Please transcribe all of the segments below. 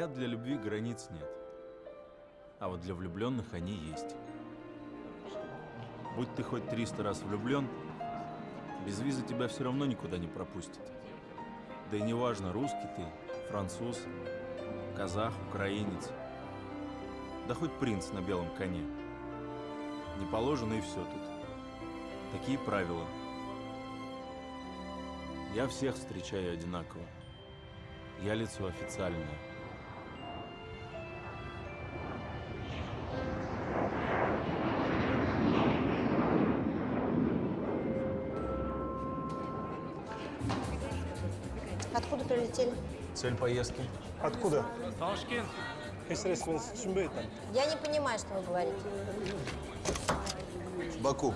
Говорят, для любви границ нет. А вот для влюбленных они есть. Будь ты хоть 300 раз влюблен, без визы тебя все равно никуда не пропустят. Да и неважно, русский ты, француз, казах, украинец. Да хоть принц на белом коне. Не положено и все тут. Такие правила. Я всех встречаю одинаково. Я лицо официальное. Цель поездки? Откуда? Ташкент. Я не понимаю, что вы говорите. Баку.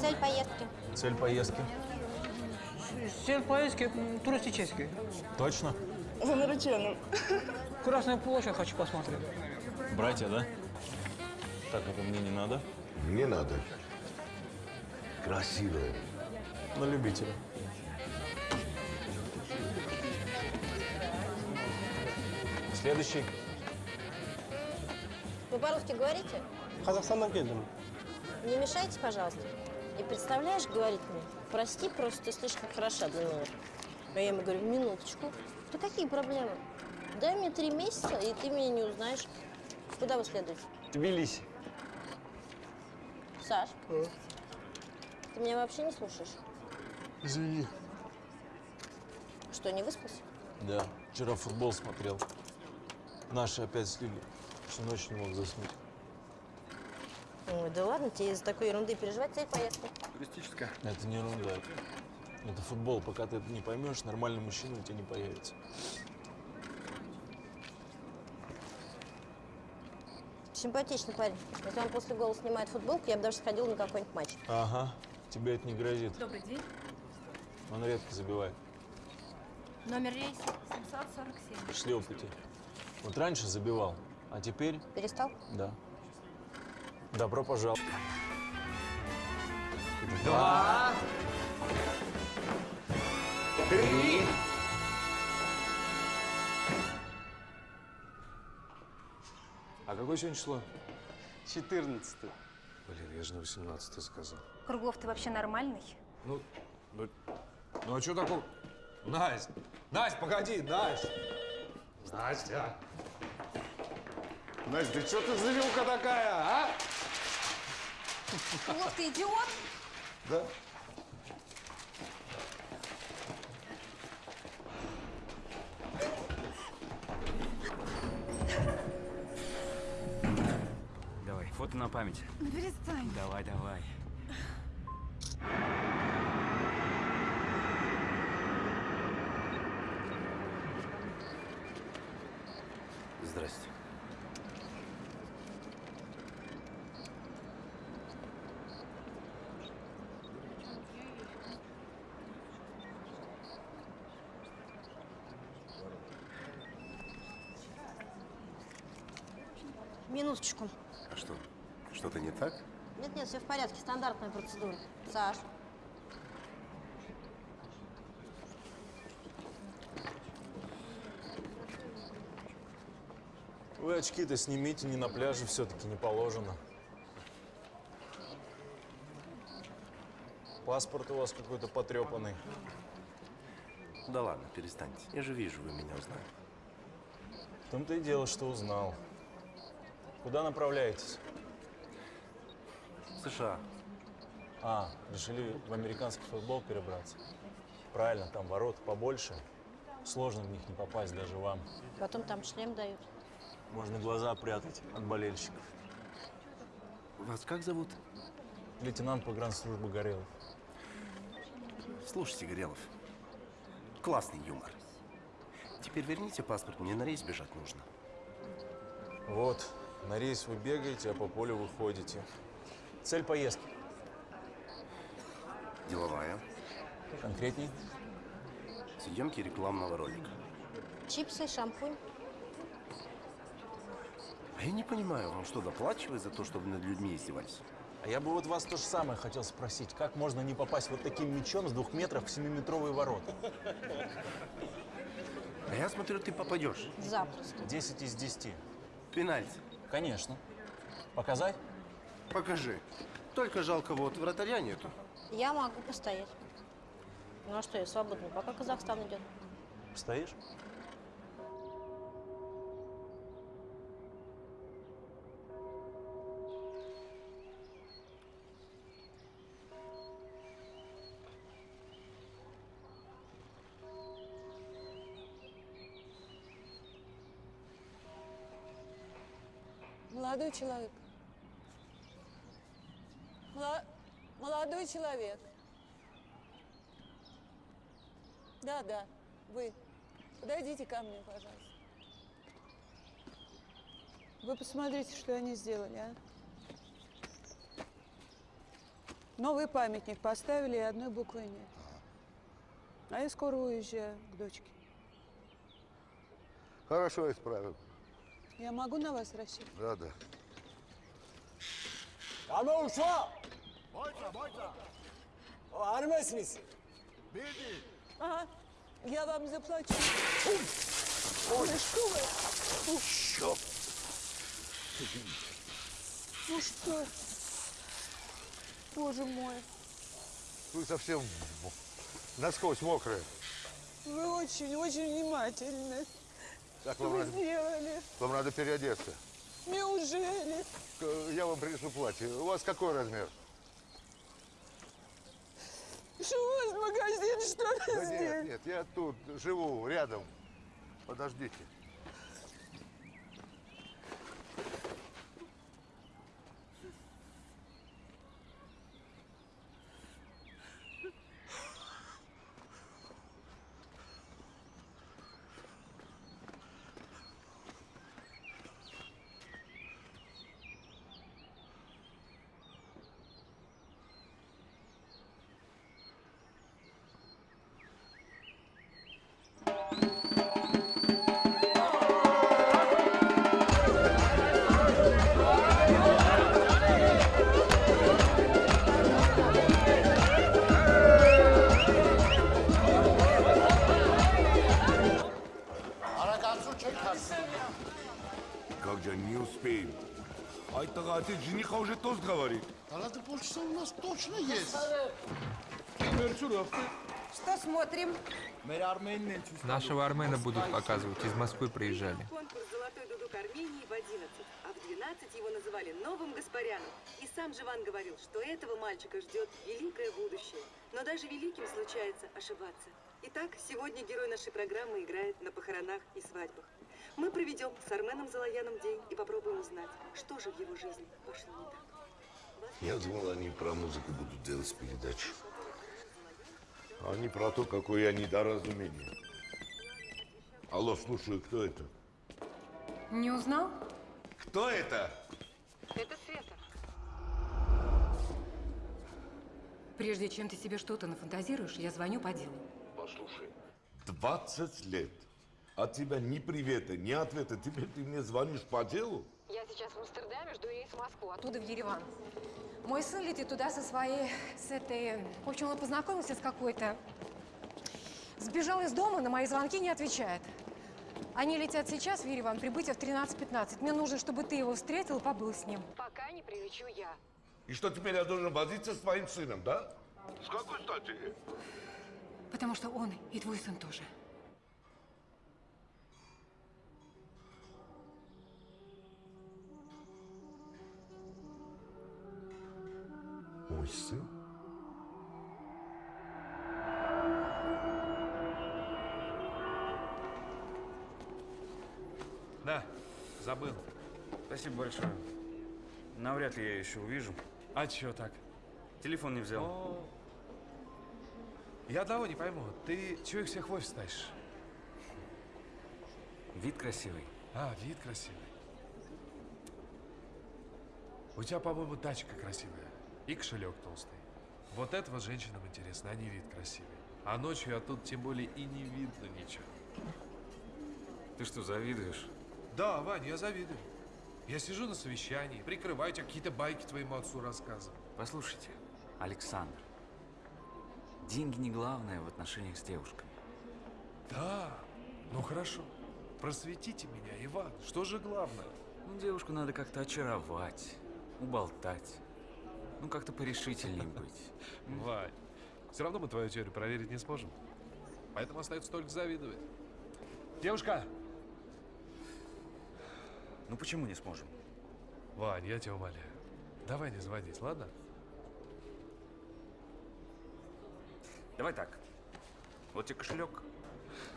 Цель поездки. Цель поездки? Цель поездки туристический. Точно? За нареченным. Красную площадь хочу посмотреть. Братья, да? Так, это мне не надо. Не надо. Красивая. На любителя. Следующий. Вы по-русски говорите? Қазақстаннан келдім. Не мешайте, пожалуйста. И представляешь, говорит мне, прости, просто ты слишком хороша для меня. А я ему говорю, минуточку. Да какие проблемы? Дай мне три месяца, и ты меня не узнаешь. Куда вы следуете? Тбилиси. Саш, ты меня вообще не слушаешь? Извини. Что, не выспался? Да, вчера футбол смотрел. Наши опять слили. Всю ночь не мог заснуть. Ой, да ладно, тебе из-за такой ерунды переживать цель поездки. Туристическая. Это не ерунда. Это футбол. Пока ты это не поймешь, нормальный мужчина у тебя не появится. Симпатичный парень. Если он после гола снимает футболку, я бы даже сходила на какой-нибудь матч. Ага, тебе это не грозит. Добрый день. Он редко забивает. Номер рейса 747. Шли опыте. Вот раньше забивал, а теперь Перестал? да. Добро пожаловать. А какое сегодня число? 14. Блин, я же на 18 сказал. Круглов, ты вообще нормальный? Ну, ну, ну а что такого? Настя, Настя, погоди, Настя. Настя. Настя, ты что ты завелка такая, а? Круглов, ты идиот? Да. Давай, фото на память. Ну перестань. Давай, давай. Здрасте. Минуточку. А что, что-то не так? Нет-нет, все в порядке, стандартная процедура. Саш, Вы очки-то снимите, не на пляже все-таки не положено. Паспорт у вас какой-то потрепанный. Да ладно, перестаньте. Я же вижу, вы меня узнали. В том-то и дело, что узнал. Куда направляетесь? В США. А, решили в американский футбол перебраться. Правильно, там ворот побольше. Сложно в них не попасть даже вам. потом там шлем дают. Можно глаза прятать от болельщиков. Вас как зовут? Лейтенант погранслужбы Горелов. Слушайте, Горелов. Классный юмор. Теперь верните паспорт, мне на рейс бежать нужно. Вот, на рейс вы бегаете, а по полю вы ходите. Цель поездки. Деловая. Конкретней? Съемки рекламного ролика. Чипсы, шампунь. А я не понимаю, вам что, доплачивают за то, чтобы над людьми издевались? А я бы вот вас то же самое хотел спросить. Как можно не попасть вот таким мячом с двух метров в семиметровые ворота? А я смотрю, ты попадешь. Запросто. 10 из 10. Пенальти. Конечно. Показать? Покажи. Только жалко, вот вратаря нету. Я могу постоять. Ну а что, я свободна, пока Казахстан идет. Стоишь? Молодой человек. Молодой человек. Да, да, вы. Подойдите ко мне, пожалуйста. Вы посмотрите, что они сделали, а? Новый памятник поставили, и одной буквы нет. А я скоро уезжаю к дочке. Хорошо исправим. Я могу на вас рассчитывать? Да, да. Tamam uşağı. O Armesiniz. Ага, я вам заплачу. Ой, что вы? Ух. Ну что? Боже мой, Вы совсем насквозь мокрые. вы очень-очень внимательны. Так Что вам вы надо, сделали? вам надо переодеться. Неужели? Я вам принесу платье. У вас какой размер? Что у вас магазин, что ли, Да здесь? нет, нет, я тут живу, рядом. Подождите. Нас точно есть. Что смотрим? Нашего Армена будут показывать, из Москвы приезжали. Конкурс «Золотой дудук Армении» в 11, а в 12 его называли новым Гаспаряном. И сам Живан говорил, что этого мальчика ждет великое будущее. Но даже великим случается ошибаться. Итак, сегодня герой нашей программы играет на похоронах и свадьбах. Мы проведем с Арменом Залаяном день и попробуем узнать, что же в его жизни пошло не так. Я думал, они про музыку будут делать передачу. Они про то, какое я недоразумение. Алло, слушаю, кто это? Не узнал? Кто это? Это Света. Прежде чем ты себе что-то нафантазируешь, я звоню по делу. Послушай, 20 лет. От тебя ни привета, ни ответа. Теперь ты мне звонишь по делу? Я сейчас в Амстердаме, жду рейс в Москву, оттуда в Ереван. Мой сын летит туда со своей, с этой... В общем, он познакомился с какой-то... Сбежал из дома, на мои звонки не отвечает. Они летят сейчас в Ереван, прибытие в 13.15. Мне нужно, чтобы ты его встретил и побыл с ним. Пока не прилечу я. И что теперь я должен возиться с твоим сыном, да? С какой стати? Потому что он и твой сын тоже. Мой сын? Да, забыл. Спасибо большое. Навряд ли я еще увижу. А чё так? Телефон не взял. О, Я одного не пойму. Ты чего их всех в офис тащишь? Вид красивый. А, вид красивый. У тебя, по-моему, тачка красивая. И кошелек толстый. Вот это вот женщинам интересно, а не вид красивый. А ночью, а тут тем более и не видно ничего. Ты что, завидуешь? Да, Вань, я завидую. Я сижу на совещании, прикрываю тебя, какие-то байки твоему отцу рассказываю. Послушайте, Александр. Деньги не главное в отношениях с девушками. Да, Ну хорошо. Просветите меня, Иван. Что же главное? Ну, девушку надо как-то очаровать, уболтать. Ну, как-то порешительней быть. Вань, все равно мы твою теорию проверить не сможем. Поэтому остается только завидовать. Девушка! Ну, почему не сможем? Вань, я тебя умоляю. Давай не звонить, ладно? Давай так. Вот тебе кошелек,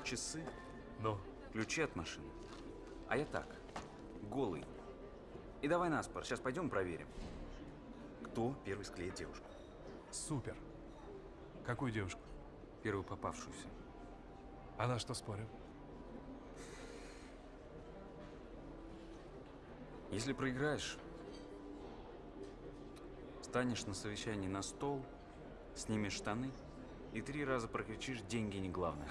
часы, ну, ключи от машины. А я так, голый. И давай на спор. Сейчас пойдем проверим, кто первый склеит девушку. Супер. Какую девушку? Первую попавшуюся. А на что спорим? Если проиграешь, станешь на совещании на стол, снимешь штаны и три раза прокричишь «деньги не главное».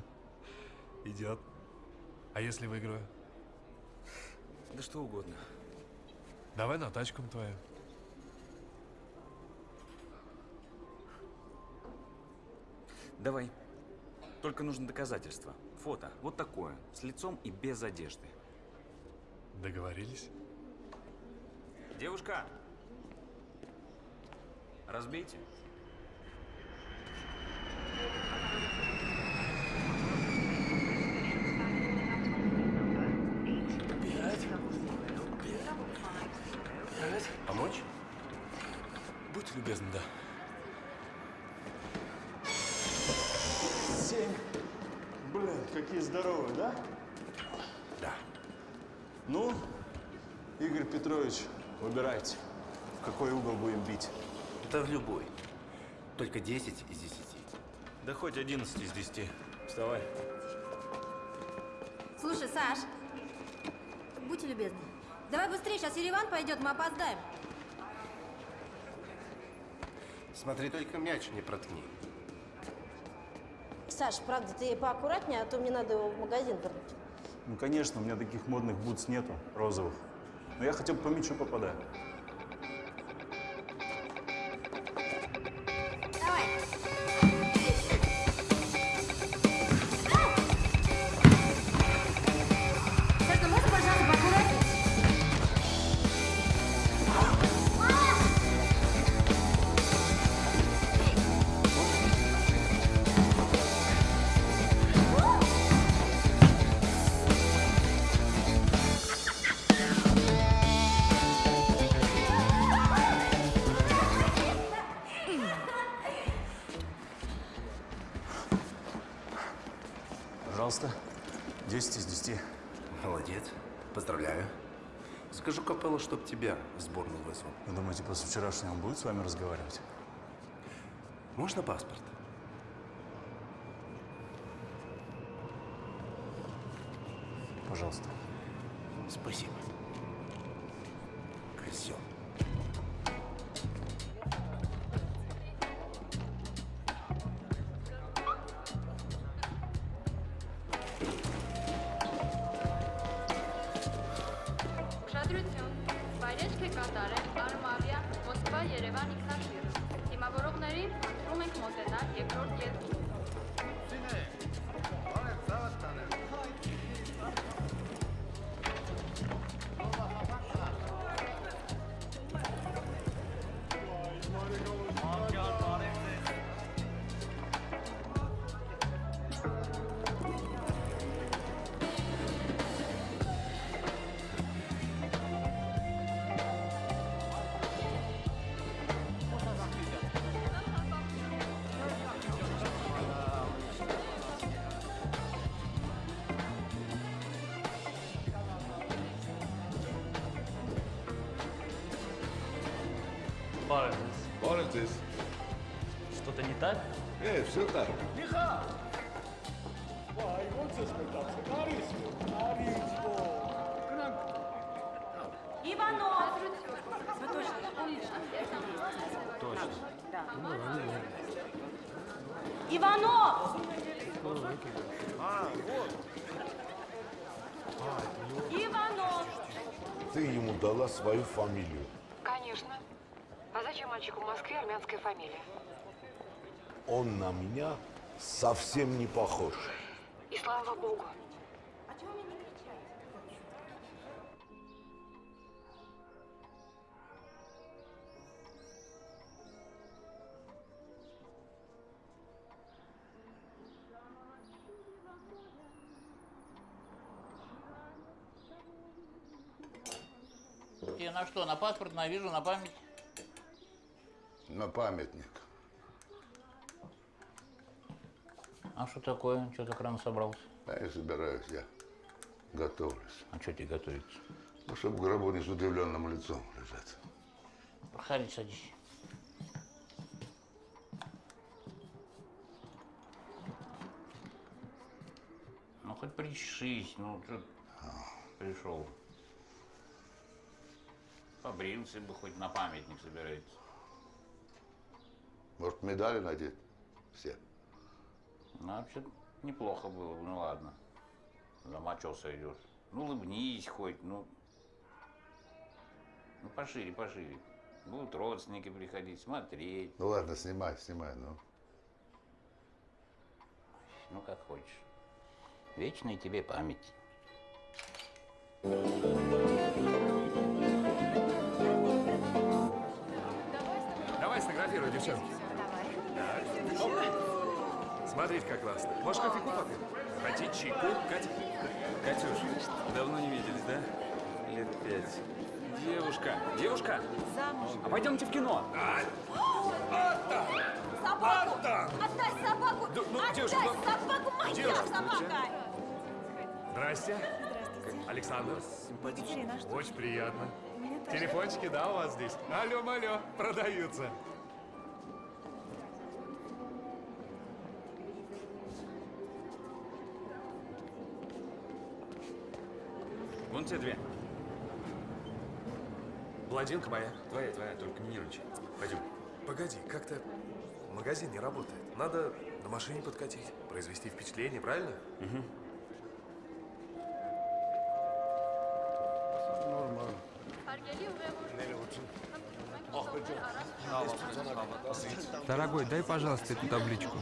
Идет. А если выиграю? Да что угодно. Давай на тачку твою. Давай. Только нужно доказательство. Фото. Вот такое. С лицом и без одежды. Договорились? Девушка! Разбейте. Помочь? Будьте любезны, да. Какие здоровые, да? Да. Ну, Игорь Петрович, выбирайте, в какой угол будем бить. Да в любой. Только 10 из 10. Да хоть 11 из 10. Вставай. Слушай, Саш, будьте любезны. Давай быстрее, сейчас Ереван пойдет, мы опоздаем. Смотри, только мяч не проткни. Саш, правда, ты поаккуратнее, а то мне надо его в магазин вернуть. Ну, конечно, у меня таких модных бутс нету, розовых. Но я хотя бы по мячу попадаю. Тебя в сборную вызвал. Вы думаете, после вчерашнего он будет с вами разговаривать? Можно паспорт? Пожалуйста. Все так. Карису. Иванов! Вы точно помните? Точно. Да. Иванов! А, вот. Иванов! Ты ему дала свою фамилию. Конечно. А зачем мальчику в Москве армянская фамилия? Он на меня совсем не похож. И слава богу. Тебе на что, на паспорт, на визу, на память? На памятник. А что такое? Что так рано собрался? Да я собираюсь, я готовлюсь. А что тебе готовится? Ну, чтобы в гробу не с удивленным лицом лежать. Проходи, садись. Ну, хоть причешись, ну, что пришел. Побрился бы, хоть на памятник собирается. Может, медали надеть? Все. Ну, вообще неплохо было бы, ну ладно. Замочился идешь. Ну, улыбнись хоть, ну. Ну, пошире, пошире. Будут родственники приходить, смотреть. Ну ладно, снимай, снимай, ну. Ну, как хочешь. Вечная тебе память. Давай сфотографируй, девчонки. Так. Смотрите, как классно. Может, кофейку попьем? Хотите чайку? Катя? Катюш, давно не виделись, да? Лет пять. Девушка, девушка, а пойдемте в кино. Собаку! Отдай собаку! ну, Отдай девушка, ну, собаку! Моя девушка, собака! Здрасте. Александр. Екатерина. Очень приятно. Телефончики, да, у вас здесь? Алло, алло, продаются. Те две. Блондинка моя. Твоя, твоя, только не нервничай. Пойдем. Погоди, как-то магазин не работает. Надо на машине подкатить, произвести впечатление, правильно? Угу. Дорогой, дай, пожалуйста, эту табличку.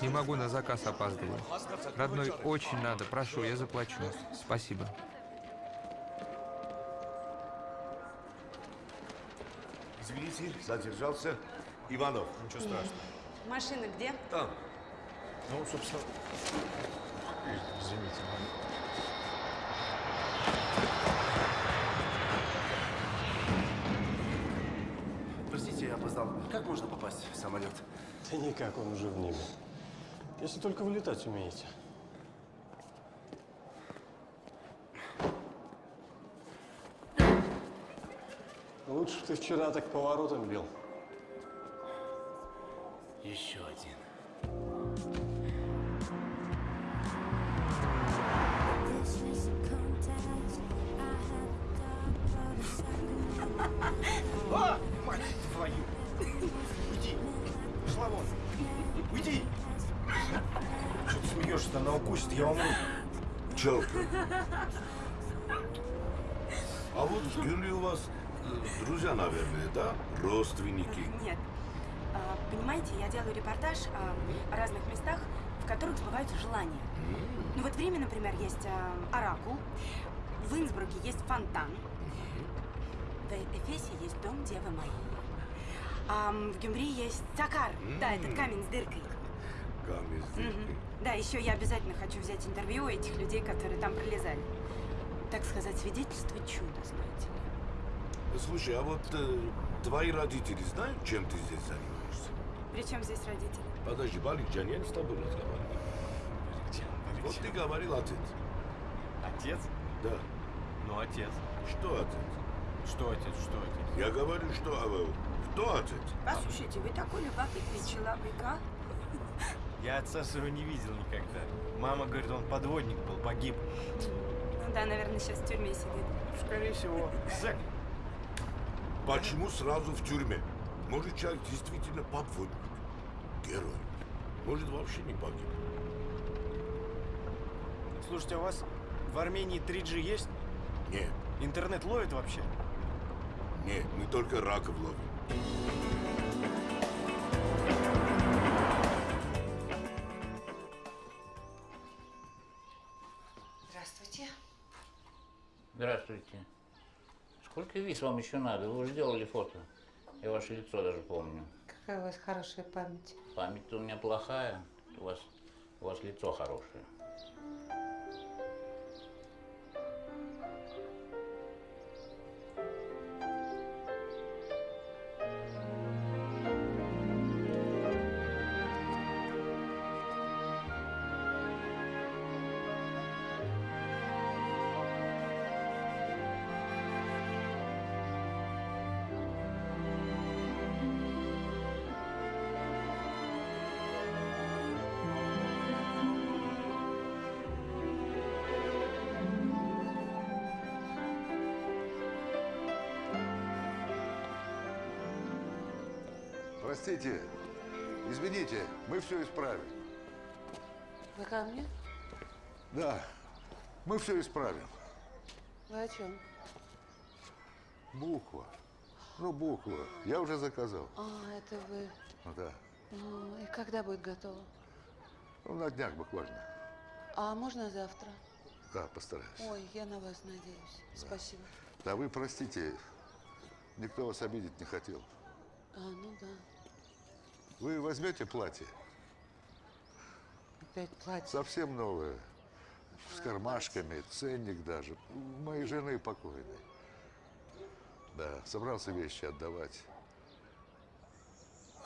Не могу, на заказ опаздываю. Родной, очень надо. Прошу, я заплачу. Спасибо. Извините, задержался. Иванов. Ничего страшного. Машина где? Там. Ну, собственно... Извините, Простите, я опоздал. Как можно попасть в самолет? Да никак, он уже в небе. Если только вылетать умеете. Лучше ты вчера так поворотом бил. Еще один. А! Мать твою! Уйди! Пошла вон! Уйди! Что ты смеешься-то? Она укусит, я умру. Челка. А вот в Гюле у вас друзья, наверное, да? Родственники. Нет. А, Понимаете, я делаю репортаж о разных местах, в которых сбываются желания. Ну вот в Риме, например, есть а, Оракул, в Инсбруке есть фонтан, в Эфесе есть дом Девы Марии. А в Гюмри есть Цакар, да, этот камень с дыркой. Камень с Мгм. Да, еще я обязательно хочу взять интервью у этих людей, которые там пролезали. Так сказать, свидетельство чуда, знаете ли. Слушай, а вот э, твои родители знают, чем ты здесь занимаешься? Причем здесь родители? Подожди, Баликджан, я не с тобой разговариваю. Вот ты говорил отец. Отец? Да. Ну, отец. Что отец? Что отец, что отец? Я говорю, что... э, Кто отец? Послушайте, вы такой любопытный человек, а? Я отца своего не видел никогда. Мама говорит, он подводник был, погиб. Ну да, наверное, сейчас в тюрьме сидит. Скорее всего. Зэк. Почему сразу в тюрьме? Может, человек действительно подводник. Герой. Может, вообще не погиб. Слушайте, а у вас в Армении 3G есть? Нет. Интернет ловит вообще? Нет, мы только раков ловим. Сколько виз вам еще надо? Вы уже сделали фото. Я ваше лицо даже помню. Какая у вас хорошая память. Память-то у меня плохая. У вас, у вас лицо хорошее. Простите, извините, мы все исправим. Вы ко мне? Да, мы все исправим. Вы о чем? Буква. Ну, буква. Я уже заказал. А, это вы. Ну да. Ну, и когда будет готово? Ну, на днях буквально. А можно завтра? Да, постараюсь. Ой, я на вас надеюсь. Спасибо. Да вы простите, никто вас обидеть не хотел. А, ну да. Вы возьмете платье? Опять платье. Совсем новое. С кармашками, ценник даже. У моей жены покойной. Да, собрался вещи отдавать.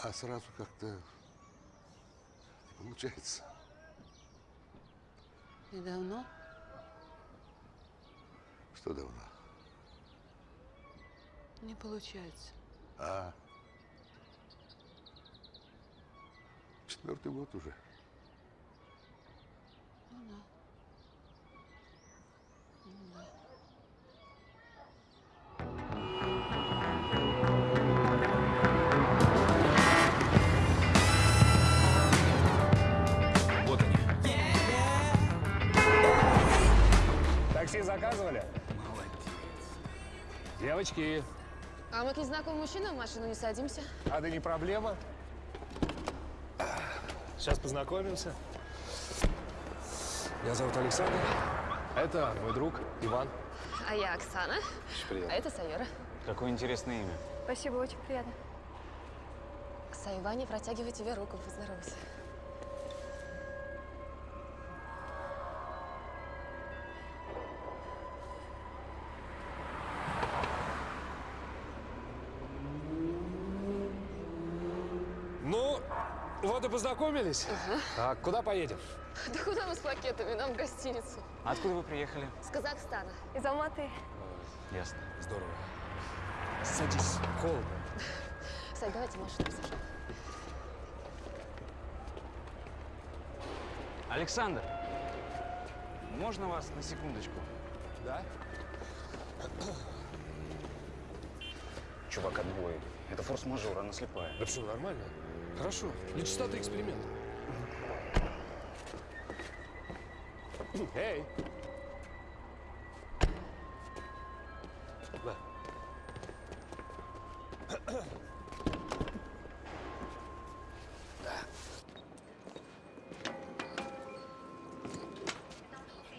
А сразу как-то не получается. И давно? Что давно? Не получается. А? Четвертый год уже. Ну да. Ну да. Вот они. Такси заказывали? Девочки, А мы к незнакомым мужчинам в машину не садимся? а да не проблема. Сейчас познакомимся. Меня зовут Александр. Это мой друг Иван. А я Оксана. приятно. А это Сайора. Какое интересное имя. Спасибо, очень приятно. Сайване, протягивай тебе руку, поздоровайся. Вот и познакомились. А куда поедем? Да куда мы с пакетами? Нам в гостиницу. Откуда вы приехали? С Казахстана. Из Алматы. Ясно. Здорово. Садись, холодно. Сань, давайте машину посажу. Александр, можно вас на секундочку? Да? Чувак, отбой. Это форс-мажор, она слепая. Да все нормально. Хорошо. Для чистоты эксперимента. Эй! На.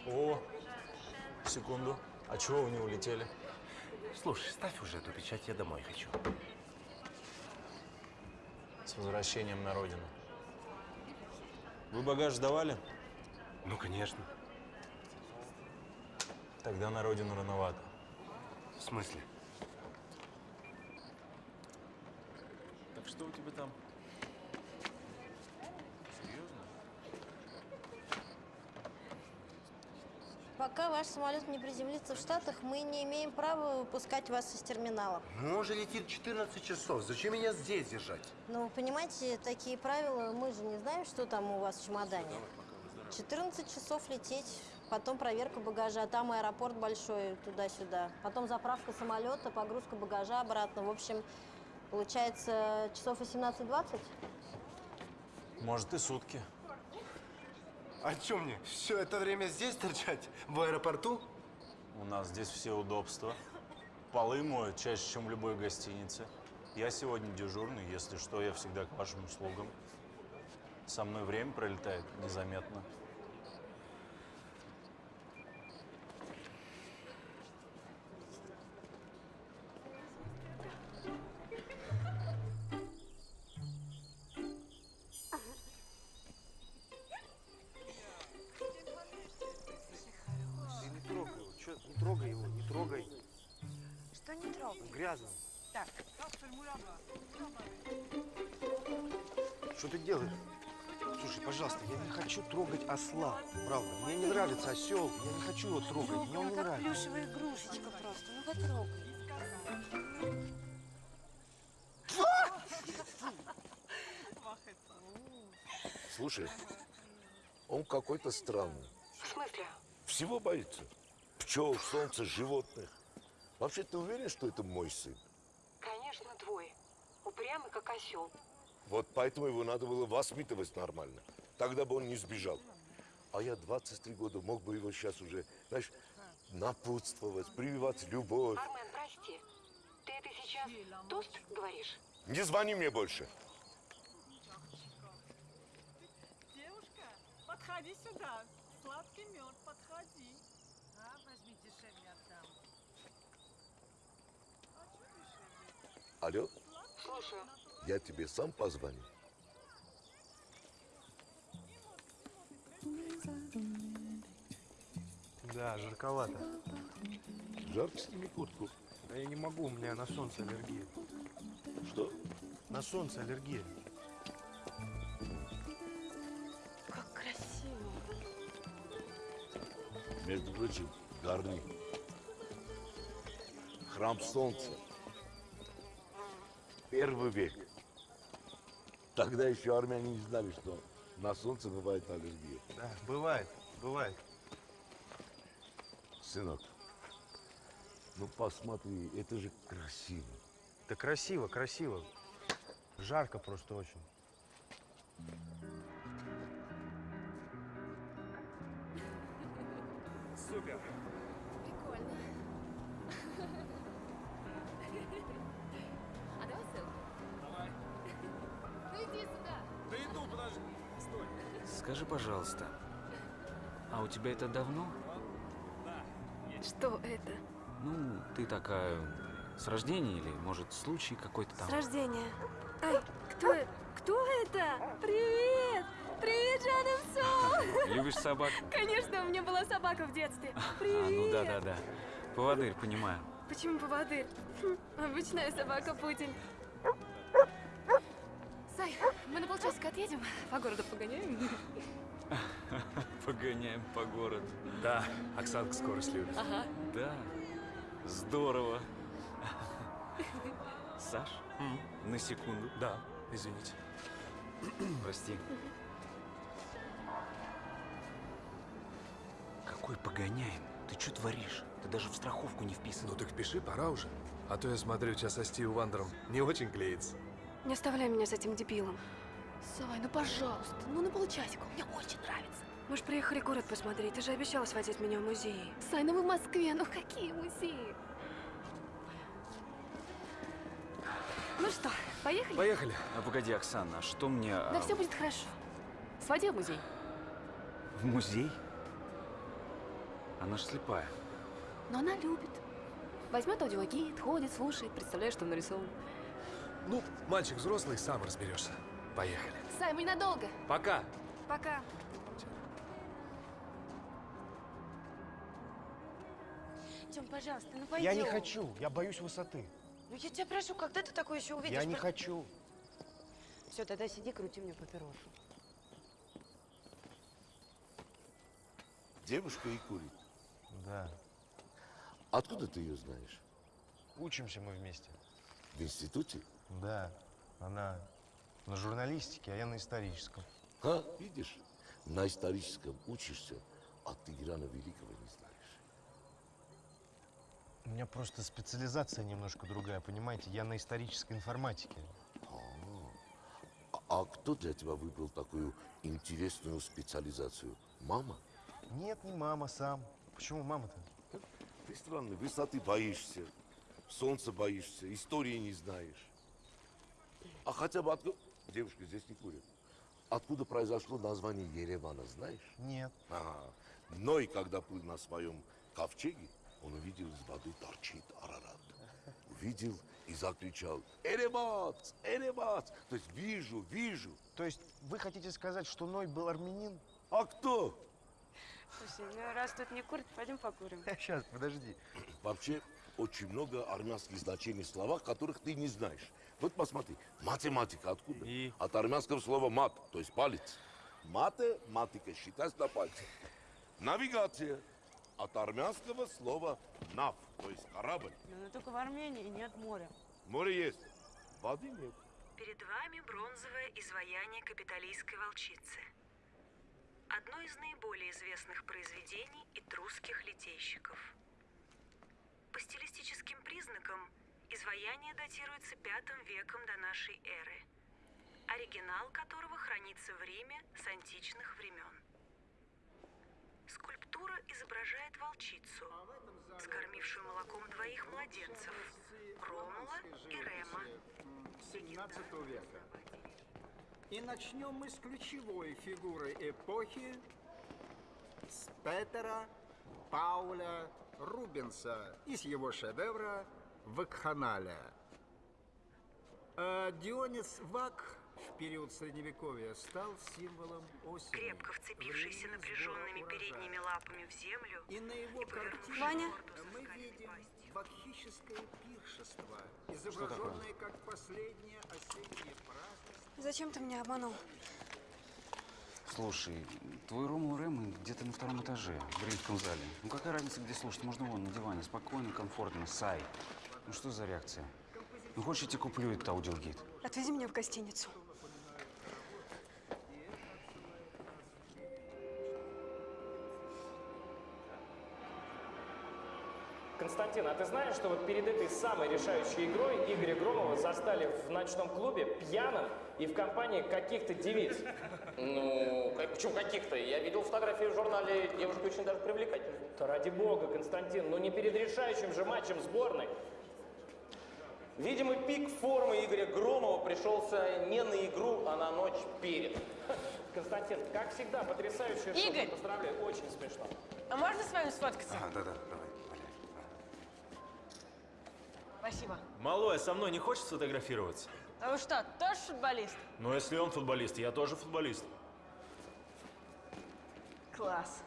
О, секунду. А чего вы не улетели? Слушай, ставь уже эту печать, я домой хочу. С возвращением на родину. Вы багаж сдавали? Ну, конечно. Тогда на родину рановато. В смысле? Так что у тебя там? Пока ваш самолет не приземлится в Штатах, мы не имеем права выпускать вас из терминала. Ну, он же летит 14 часов. Зачем меня здесь держать? Ну, вы понимаете, такие правила, мы же не знаем, что там у вас в чемодане. 14 часов лететь, потом проверка багажа, там аэропорт большой, туда-сюда. Потом заправка самолета, погрузка багажа обратно. В общем, получается часов 18-20? Может, и сутки. А что мне, все это время здесь торчать? В аэропорту? У нас здесь все удобства. Полы моют чаще, чем в любой гостинице. Я сегодня дежурный, если что, я всегда к вашим услугам. Со мной время пролетает незаметно. Слушай, он какой-то странный. В смысле? Всего боится. Пчел, солнца, животных. Вообще, ты уверен, что это мой сын? Конечно, твой. Упрямый, как осел. Вот поэтому его надо было воспитывать нормально. Тогда бы он не сбежал. А я 23 года мог бы его сейчас уже, знаешь, напутствовать, прививать любовь. Армен, прости. Ты это сейчас тост говоришь? Не звони мне больше. Подходи сюда. Сладкий мед, подходи. А, возьми дешевле отдам. Алло, Слушаю. я тебе сам позвоню. Да, жарковато. Жарко сними куртку. Да я не могу, у меня на солнце аллергия. Что? На солнце аллергия. Между прочим, Гарни. Храм Солнца. Первый век. Тогда еще армяне не знали, что на солнце бывает аллергия. Да, бывает, бывает. Сынок, ну посмотри, это же красиво. Да красиво, красиво. Жарко просто очень. Супер. Прикольно. А давай селфи? Давай. Ну иди сюда. Да иду, подожди. Стой. Скажи, пожалуйста, а у тебя это давно? Что это? Ну, ты такая с рождения или, может, случай какой-то там? С рождения. Ай, кто, кто это? Привет! Привет, Жанна Любишь собак? Конечно, у меня была собака в детстве. А, Привет! ну да-да-да. Поводырь, понимаю. Почему поводырь? Хм, Обычная собака Путин. Сай, мы на полчасика отъедем, по городу погоняем. Погоняем по городу. Да, Оксанка скорость любит. Ага. Да, здорово. Саш, на секунду. Да, извините. Прости. Какой погоняем? Ты что творишь? Ты даже в страховку не вписан. Ну так пиши, пора уже. А то я смотрю, у тебя со Стивом Вандером не очень клеится. Не оставляй меня с этим дебилом. Сай, ну пожалуйста, ну на полчасика, мне очень нравится. Мы же приехали город посмотреть. Ты же обещала сводить меня в музей. Сай, ну мы в Москве, ну какие музеи? Ну что, поехали? Поехали. А погоди, Оксана, а что мне... Да а, все будет хорошо. Своди в музей. В музей? Она ж слепая. Но она любит. Возьмет аудиогид, ходит, слушает, представляешь, что нарисован. Ну, мальчик взрослый, сам разберешься. Поехали. Сай, мы ненадолго. Пока. Пока. Тем, пожалуйста, ну пойдем. Я не хочу, я боюсь высоты. Ну я тебя прошу, когда ты такое еще увидишь? Я не Про- хочу. Все, тогда сиди, крути мне папирошу. Девушка и курит. Да. Откуда ты ее знаешь? Учимся мы вместе. В институте? Да. Она на журналистике, а я на историческом. А, видишь, на историческом учишься, а ты Ирана Великого не знаешь. У меня просто специализация немножко другая, понимаете? Я на исторической информатике. А, а кто для тебя выбрал такую интересную специализацию? Мама? Нет, не мама, сам. Почему мама-то? Ты странный, высоты боишься, солнца боишься, истории не знаешь. А хотя бы откуда... Девушка здесь не курит. Откуда произошло название Еревана, знаешь? Нет. Ага. Ной, когда плыл на своем ковчеге, он увидел из воды торчит Арарат. Увидел и закричал «Эребат! Эребат!» То есть вижу, вижу. То есть вы хотите сказать, что Ной был армянин? А кто? Слушай, ну раз тут не курят, пойдем покурим. Сейчас, подожди. Вообще, очень много армянских значений в словах, которых ты не знаешь. Вот посмотри, математика откуда? От армянского слова мат, то есть палец. Математика считать на пальце. Навигация от армянского слова нав, то есть корабль. Но только в Армении нет моря. Море есть, воды нет. Перед вами бронзовое изваяние капитолийской волчицы. Одно из наиболее известных произведений этрусских литейщиков. По стилистическим признакам изваяние датируется пятым веком до нашей эры, оригинал которого хранится в Риме с античных времен. Скульптура изображает волчицу, скормившую молоком двоих младенцев – Ромула и Рема. 17 века. И начнем мы с ключевой фигуры эпохи, с Петера Пауля Рубенса из его шедевра «Вакханалия». А Дионис Вак в период Средневековья стал символом осени. Крепко вцепившийся напряженными передними лапами в землю И на его картине Ваня? мы видим бакхическое пиршество, изображенное как последнее осеннее празднество. Зачем ты меня обманул? Слушай, твой Ромул Рэм где-то на втором этаже, в римском зале. Ну какая разница, где слушать? Можно вон на диване, спокойно, комфортно, сай. Ну что за реакция? Ну хочешь, я тебе куплю этот аудиогид? Отвези меня в гостиницу. Константин, а ты знаешь, что вот перед этой самой решающей игрой Игоря Громова застали в ночном клубе пьяным и в компании каких-то девиц? Ну, как- почему каких-то? Я видел фотографии в журнале, девушка очень даже привлекательная. Да ради бога, Константин, ну не перед решающим же матчем сборной. Видимо, пик формы Игоря Громова пришелся не на игру, а на ночь перед. Константин, как всегда, потрясающая шутка. Игорь! Поздравляю, очень смешно. А можно с вами сфоткаться? А, да-да, давай. Спасибо. Малой, а со мной не хочет сфотографироваться? А вы что, тоже футболист? Ну, если он футболист, я тоже футболист. Класс.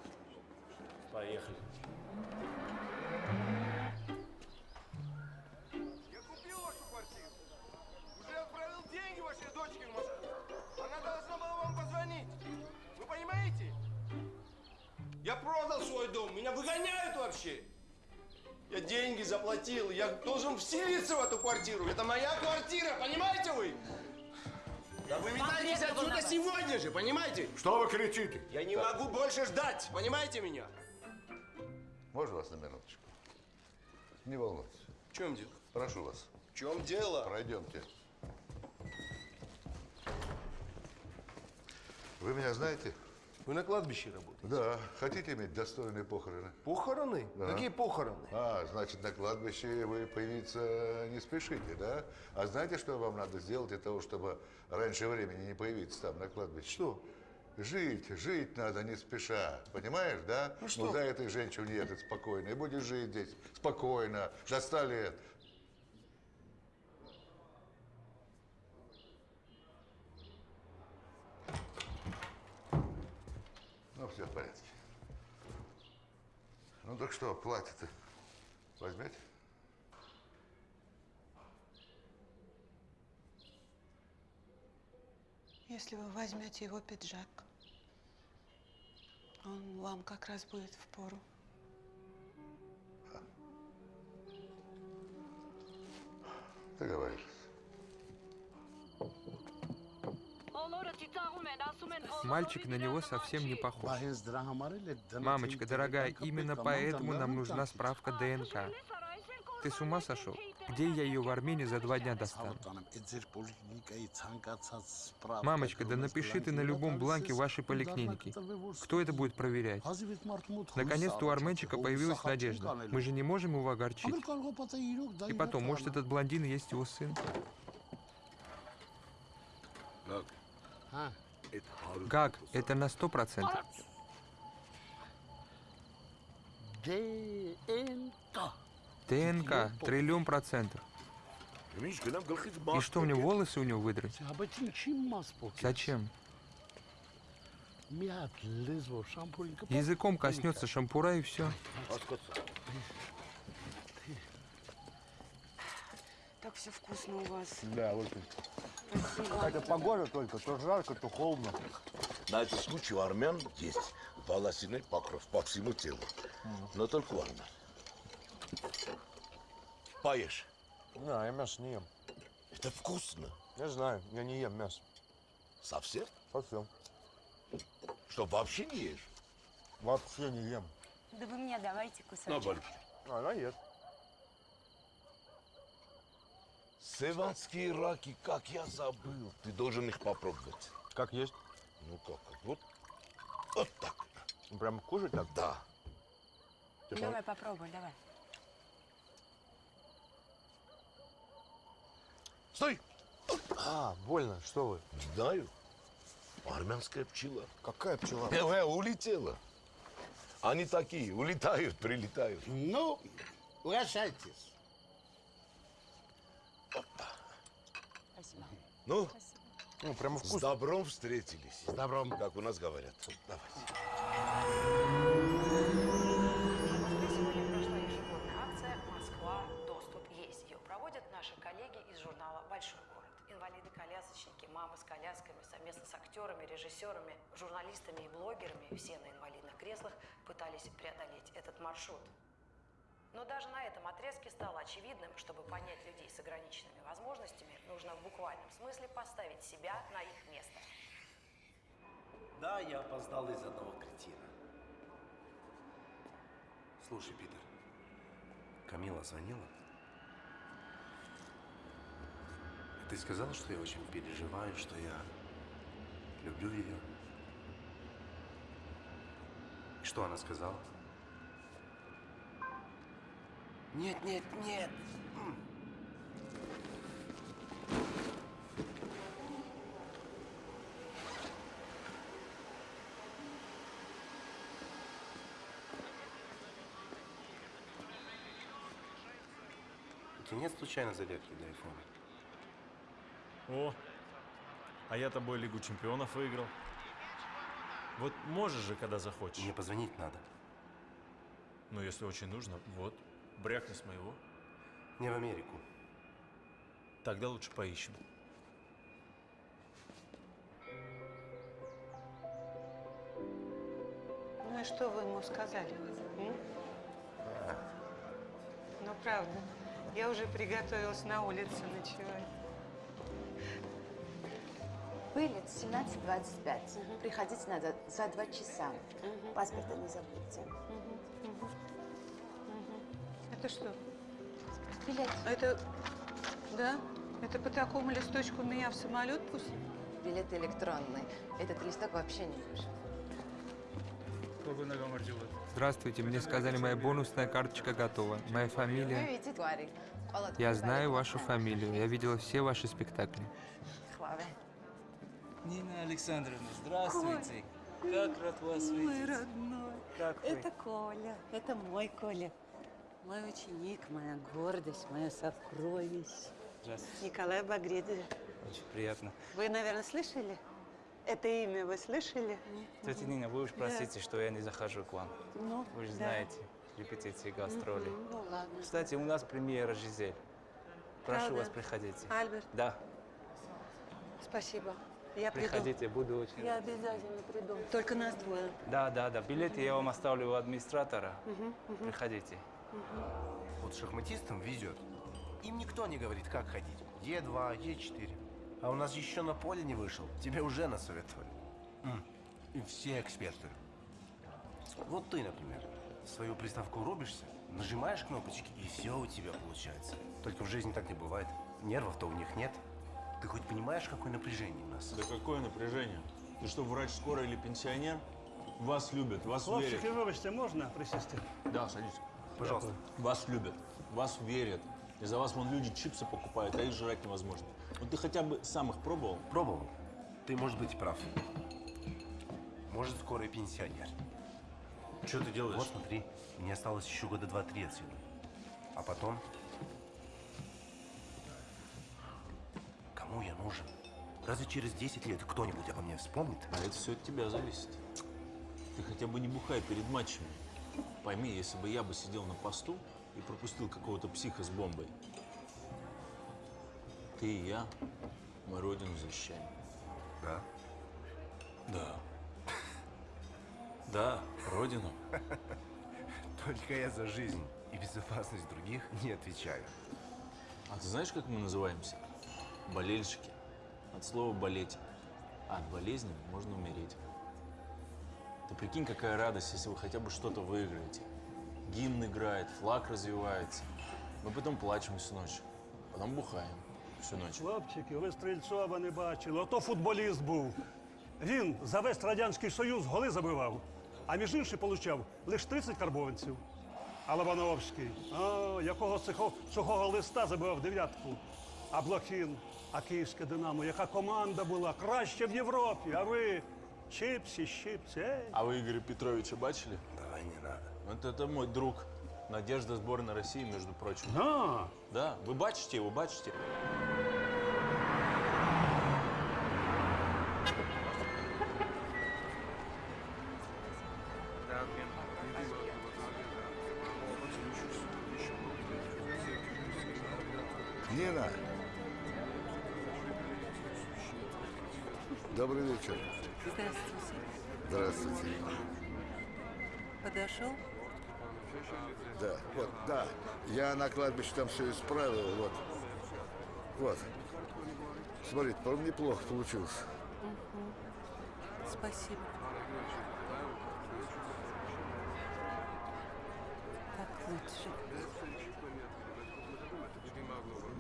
Поехали. Я купил вашу квартиру. Уже отправил деньги вашей дочке в Москву. Она должна была вам позвонить. Вы понимаете? Я продал свой дом. Меня выгоняют вообще. Я деньги заплатил. Я должен вселиться в эту квартиру. Это моя квартира, понимаете вы? Да вы метайтесь отсюда сегодня же, понимаете? Что вы кричите? Я не могу больше ждать, понимаете меня? Можно вас на минуточку? Не волнуйтесь. В чем дело? Прошу вас. В чем дело? Пройдемте. Вы меня знаете? Вы на кладбище работаете? Да. Хотите иметь достойные похороны? Похороны? Да. Какие похороны? А, значит, на кладбище вы появиться не спешите, да? А знаете, что вам надо сделать для того, чтобы раньше времени не появиться там, на кладбище? Что? Жить, жить надо не спеша, понимаешь, да? Ну что? за этой женщиной ехать спокойно, и будешь жить здесь спокойно, до ста лет. Ну, все в порядке. Ну так что, платье-то возьмете? Если вы возьмете его пиджак, он вам как раз будет в пору. Договорились. Мальчик на него совсем не похож. Мамочка, дорогая, именно поэтому нам нужна справка ДНК. Ты с ума сошел? Где я ее в Армении за два дня достану? Мамочка, да напиши ты на любом бланке вашей поликлиники. Кто это будет проверять? Наконец-то у арменчика появилась надежда. Мы же не можем его огорчить. И потом, может, этот блондин и есть его сын? Как? Это на сто процентов. ДНК, триллион процентов. И что, мне волосы у него выдрать? Зачем? Языком коснется шампура и все. так все вкусно у вас. Да, очень. Хотя погода только, то жарко, то холодно. На этот случай у армян есть волосяной покров по всему телу. Но только у армян. Поешь. Не, я мясо не ем. Это вкусно. Я знаю, я не ем мясо. Совсем? Совсем. Что, вообще не ешь? Вообще не ем. Да вы мне давайте кусочек. На, Борис. Она ест. Севанские раки, как я забыл. Ты должен их попробовать. Как есть? Ну как, вот, вот так. Прям кушать так? Да. Давай попробуй, давай. Стой! А, больно, что вы? Знаю. Армянская пчела. Какая пчела? Э, улетела. Они такие, улетают, прилетают. Ну, угощайтесь. Спасибо. Ну, ну прямо С добром встретились. С добром. Как у нас говорят. Давайте. Москве сегодня прошла ежегодная акция «Москва. Доступ есть». Ее проводят наши коллеги из журнала «Большой город». Инвалиды-колясочники, мамы с колясками, совместно с актерами, режиссерами, журналистами и блогерами, все на инвалидных креслах, пытались преодолеть этот маршрут. Но даже на этом отрезке стало очевидным, чтобы понять людей с ограниченными возможностями, нужно в буквальном смысле поставить себя на их место. Да, я опоздал из одного кретина. Слушай, Питер, Камила звонила? Ты сказал, что я очень переживаю, что я люблю ее. И что она сказала? Нет, нет, нет. У тебя нет случайно зарядки для айфона? О, а я тобой Лигу чемпионов выиграл. Вот можешь же, когда захочешь. Мне позвонить надо. Ну, если очень нужно, вот, брякни с моего. Не в Америку. Тогда лучше поищем. Ну и что вы ему сказали? м? Ну, правда. Я уже приготовилась на улице ночевать. Вылет 17.25. Приходить надо за два часа. Паспорта не забудьте. Это что? Билет. Это... Да? Это по такому листочку меня в самолет пустят? Билет электронный. Этот листок вообще не нужен. Здравствуйте, мне сказали, моя бонусная карточка готова. Моя фамилия... Я знаю вашу фамилию. Я видела все ваши спектакли. Нина Александровна, здравствуйте. Как рад вас Мой видеть. родной. Как вы? Это Коля. Это мой Коля. Мой ученик, моя гордость, мое сокровище. Здравствуйте. Николай Багридзе. Очень приятно. Вы, наверное, слышали? Это имя вы слышали? Тетя Нина, вы уж простите, что я не захожу к вам. Ну, Вы же да. знаете, репетиции, гастроли. Мгм, Ну, ладно. Кстати, у нас премьера «Жизель». Прошу Правда? вас, приходите. Альберт, Да, спасибо. Я приходите, буду очень Я рад. обязательно приду. Только нас двое. Да, да, да. Билеты я вам оставлю у администратора. Мгм, мгм. Приходите. Вот шахматистам везет. Им никто не говорит, как ходить. Е2, Е4. А у нас еще на поле не вышел. Тебе уже насоветовали. И все эксперты. Вот ты, например, в свою приставку рубишься, нажимаешь кнопочки, и все у тебя получается. Только в жизни так не бывает. Нервов-то у них нет. Ты хоть понимаешь, какое напряжение у нас? Да какое напряжение? Ты что, врач скорой или пенсионер? Вас любят, вас Хлопчики, верят. вибачте, можна присісти? Да, садись. Пожалуйста. Вас любят, вас верят. И за вас вон люди чипсы покупают, а их жрать невозможно. Вот ты хотя бы сам их пробовал? Пробовал. Ты, может быть, прав. Может, скоро и пенсионер. Что ты делаешь? Вот смотри, мне осталось еще года два-три отсюда. А потом... Кому я нужен? Разве через 10 лет кто-нибудь обо мне вспомнит? А это все от тебя зависит. Ты хотя бы не бухай перед матчами. Пойми, если бы я бы сидел на посту и пропустил какого-то психа с бомбой, Ты и я, мы родину защищаем. Да? Да. Да, родину. Только я за жизнь и безопасность других не отвечаю. А ты знаешь, как мы называемся? Болельщики. От слова болеть. А от болезни можно умереть. Ты прикинь, какая радость, если вы хотя бы что-то выиграете. Гимн играет, флаг развивается. Мы потом плачем всю ночь. Потом бухаем всю ночь. Хлопчики, ви Стрільцова не бачили. Ото футболіст був. Він за весь Радянський Союз голи забивав, а між іншим получав лише 30 карбованців. А Лобановський, а, якого цього, цього листа забивав дев'ятку. А Блохін, а Київське Динамо, яка команда була краща в Європі, а ви чипсі, щипці. Ей. А вы Игоря Петровича бачили? Давай не надо. Вот это мой друг. Надежда сборной России, между прочим. Да. Да, вы бачите его, бачите? Кладбище там все исправил, вот. Вот. Смотрите, по-моему, неплохо получилось. Мгм. Спасибо. Так лучше.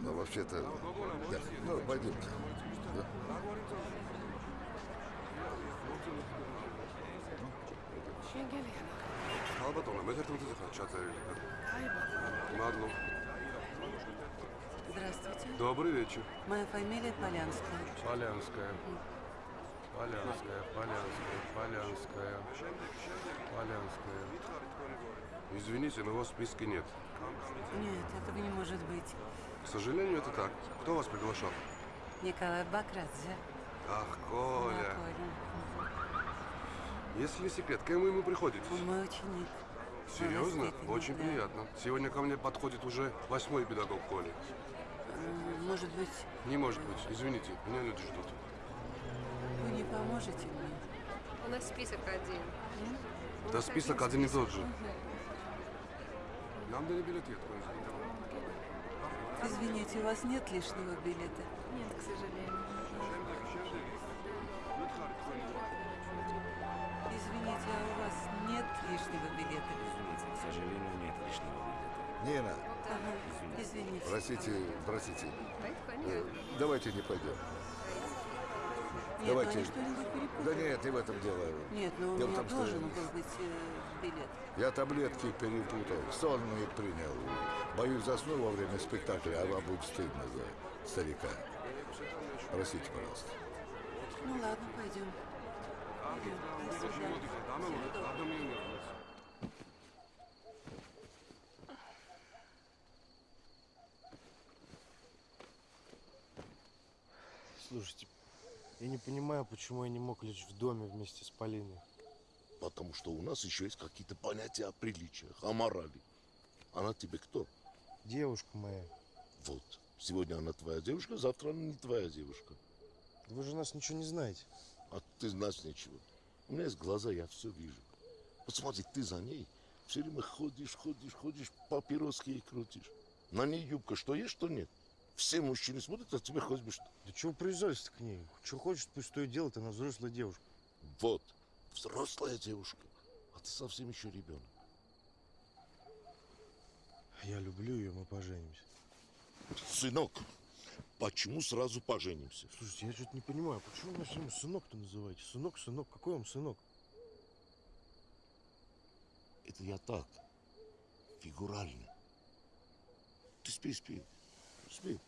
Ну, вообще-то, да. Ну, пойдемте. Да. halba olema, ühelt захочат Мадло. Здравствуйте. Добрый вечер. Моя фамилия Полянская. Полянская. Полянская, Полянская, Полянская, Полянская. Извините, но вас в списке нет. Нет, этого не может быть. К сожалению, это так. Кто вас приглашал? Николай Бакрадзе. Ах, Коля. Коля. Если не секрет, кем вы ему приходите? Он мой ученик. Серьезно? Очень да. приятно. Сегодня ко мне подходит уже восьмой педагог Коли. М, Может быть, Не может быть. Извините, меня люди ждут. вы не поможете мне? У нас список один. Да список один и тот же. Нам дали билет, я. Извините, у вас нет лишнего билета? Нет, к сожалению. Лишнего билета? Извините, к сожалению, нет лишнего билета. Нина, Ага, извините. простите, простите. Э. Давайте не пойдем. Нет, Давайте. ну что-нибудь перепутали. Да нет, не в этом дело. Нет, ну у Дело меня том, что должен был быть э, билет. Я таблетки перепутал, сонные принял. Боюсь, засну во время спектакля, а вам будет стыдно за старика. Простите, пожалуйста. Ну ладно, пойдем. Пойдем. До свидания. Доброго. Слушайте, я не понимаю, почему я не мог лечь в доме вместе с Полиной. Потому что у нас еще есть какие-то понятия о приличиях, о морали. Она тебе кто? Девушка моя. Вот. Сегодня она твоя девушка, завтра она не твоя девушка. Вы же нас ничего не знаете. А ты знаешь ничего. У меня есть глаза, я все вижу. Посмотри, ты за ней все время ходишь, ходишь, ходишь, папироски ей крутишь. На ней юбка, что есть, что нет. Все мужчины смотрят, а тебе хоть бы что. Да чего привязались к ней? Что хочет, пусть то и делает, она взрослая девушка. Вот, взрослая девушка, а ты совсем еще ребенок. Я люблю ее, мы поженимся. Сынок, почему сразу поженимся? Слушайте, я что-то не понимаю, почему вы меня сынок-то называете? Сынок, сынок, какой вам сынок? Это я так, фигурально. Ты спи, спи, спи.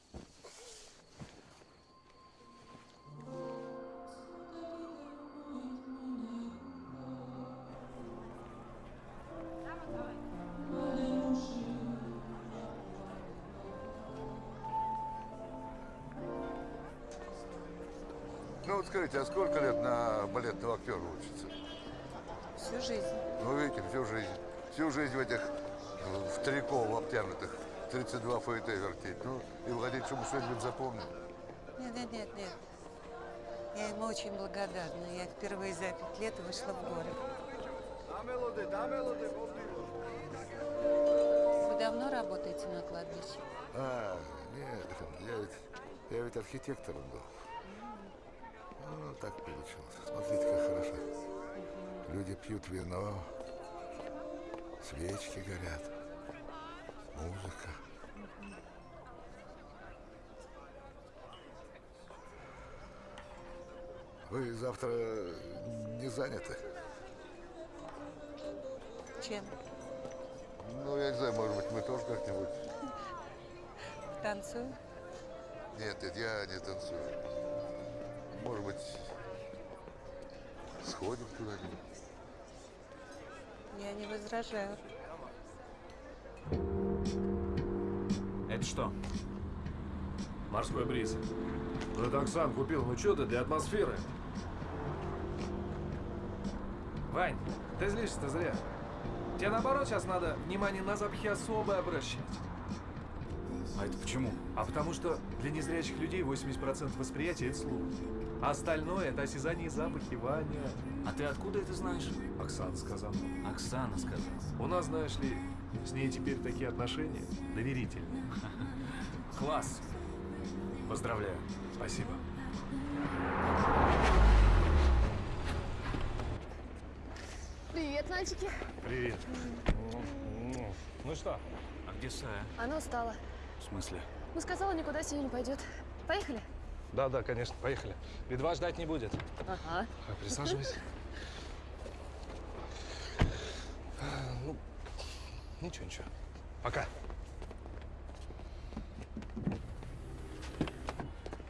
Ну вот скажите, а сколько лет на балетного актера учится? Всю жизнь. Ну, видите, всю жизнь. Всю жизнь в этих, в трико, в обтянутых. 32 ФТ вертеть. Ну, и владеть, чтобы что-нибудь запомнил. Нет, нет, нет, нет. Я ему очень благодарна. Я впервые за пять лет вышла в горы. Вы давно работаете на кладбище? А, нет, я ведь, я ведь архитектором был. Ну, так получилось. Смотрите, как хорошо. Люди пьют вино, свечки горят, музыка. Вы завтра не заняты? Чем? Ну, я не знаю, может быть, мы тоже как-нибудь... Танцую? Нет, нет, я не танцую. Может быть, сходим куда-нибудь? Я не возражаю. Это что? Морской бриз. Ну, это Оксан купил. Ну, что ты для атмосферы? Вань, ты злишься-то зря. Тебе наоборот сейчас надо внимание на запахи особое обращать. А это почему? А потому что для незрячих людей 80% восприятия – это слух. А остальное – это осязание и запахи, Ваня. А ты откуда это знаешь? Оксана сказала. Оксана сказала. У нас, знаешь ли, с ней теперь такие отношения доверительные. Класс. Поздравляю. Спасибо. Привет, мальчики. Привет. Ну что? А где Сая? Она устала. В смысле? Ну, сказала, никуда сегодня не пойдет. Поехали? Да, да, конечно, поехали. Литва ждать не будет. Ага. А, Присаживайся. ничего, ничего. Пока.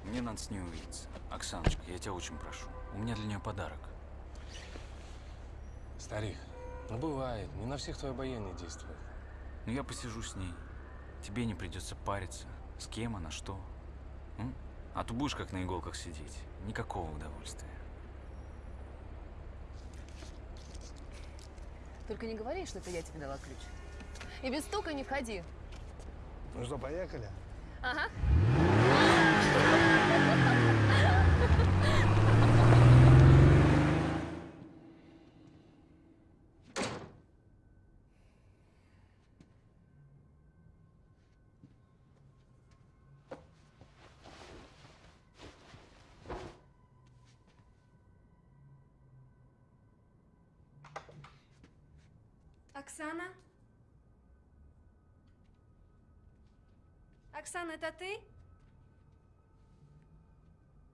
Мне надо с ней увидеться. Оксаночка, я тебя очень прошу. У меня для нее подарок. Старик, ну бывает, не на всех твое обаяние действует. Ну я посижу с ней. Тебе не придется париться. С кем она, что. М? А то будешь как на иголках сидеть. Никакого удовольствия. Только не говори, что это я тебе дала ключ. И без стука не входи. Ну что, поехали? Ага. Оксана? Оксана, это ты?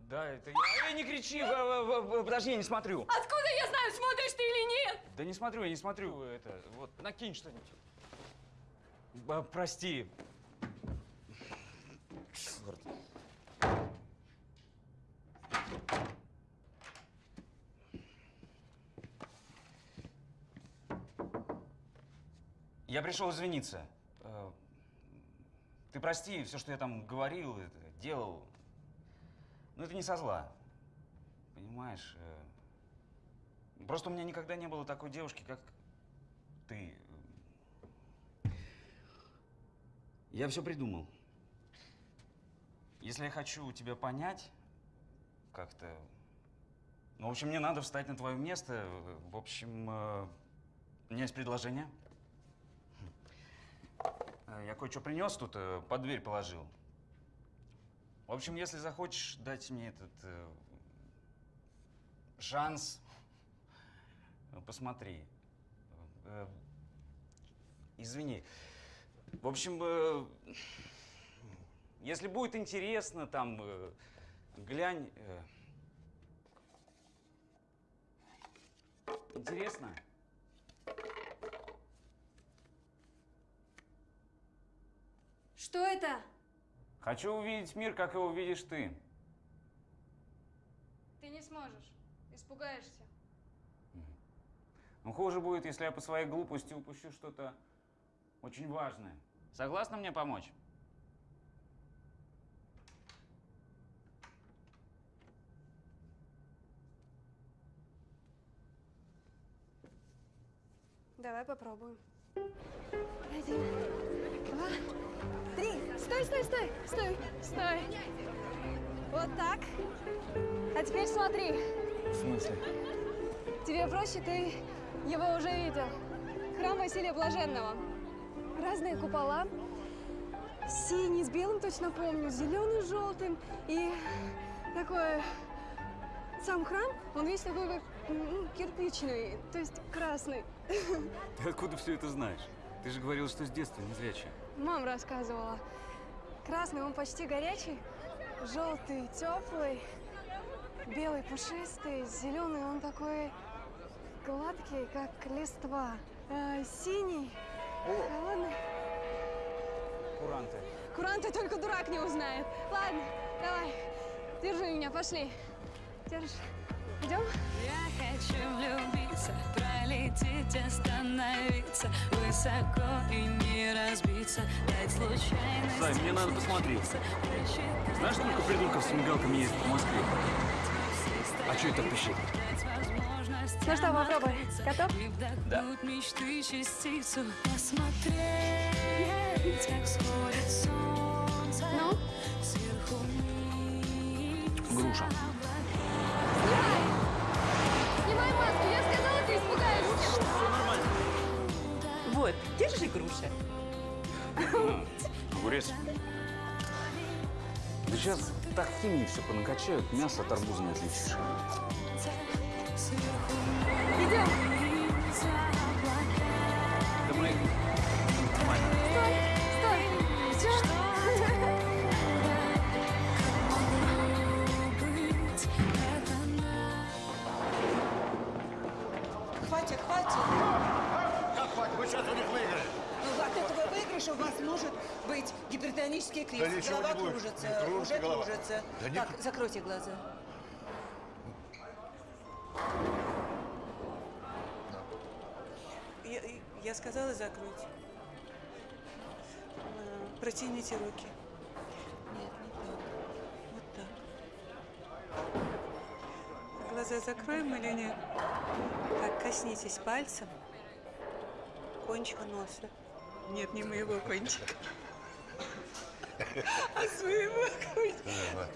Да, это я. Эй, не кричи! Подожди, я не смотрю. Откуда я знаю, смотришь ты или нет? Да не смотрю, я не смотрю. Это, вот, накинь что-нибудь. Прости. Черт. Я пришел извиниться. Ты прости, все, что я там говорил, это, делал. Но это не со зла. Понимаешь? э, Просто у меня никогда не было такой девушки, как ты. Я все придумал. Если я хочу тебя понять, как-то... Ну, в общем, мне надо встать на твое место. В общем, э, у меня есть предложение. Э, Я кое-что принес тут, э, под дверь положил. В общем, если захочешь дать мне этот э, шанс, э, посмотри. Э, Извини. В общем, э, если будет интересно, там, э, глянь. э. Интересно? Что это? Хочу увидеть мир, как его видишь ты. Ты не сможешь. Испугаешься. Ну, хуже будет, если я по своей глупости упущу что-то очень важное. Согласна мне помочь? Давай попробуем. Один, два, три. Стой, стой, стой, стой, стой. Вот так. А теперь смотри. В смысле? Тебе проще, ты его уже видел. Храм Василия Блаженного. Разные купола. Синий, с белым точно помню, зеленый, с желтым. И такой... Сам храм, он весь такой как м, кирпичный, то есть красный. Ты откуда все это знаешь? Ты же говорил, что с детства не зрячая. Мам рассказывала. Красный, он почти горячий, желтый, теплый, белый, пушистый, зеленый, он такой гладкий, как листва. А, синий, холодный. Куранты. Куранты только дурак не узнает. Ладно, давай, держи меня, пошли. Держишь. Идем? Я хочу влюбиться, пролететь, остановиться Высоко и не разбиться, дать случайность Сань, мне надо посмотреть. Знаешь, сколько придурков с мигалками ездит в Москве? А что это так пищит? Ну что, попробуй. Готов? Да. мечты частицу Посмотреть, как сходит солнце Ну? Груша. Вот, держи груша. Огурец. Да сейчас так химии все понакачают, мясо от арбуза не отличишь. Выигрыша у вас может быть гипертонический криз. Да ничего голова не будет. кружится, Не кружится уже голова. кружится. Да не так, закройте глаза. Я, я сказала закройте. А, Протяните руки. Нет, не так. Вот так. Глаза закроем или нет? Так, коснитесь пальцем кончика носа. Нет, не моего кончика. А своего кончика.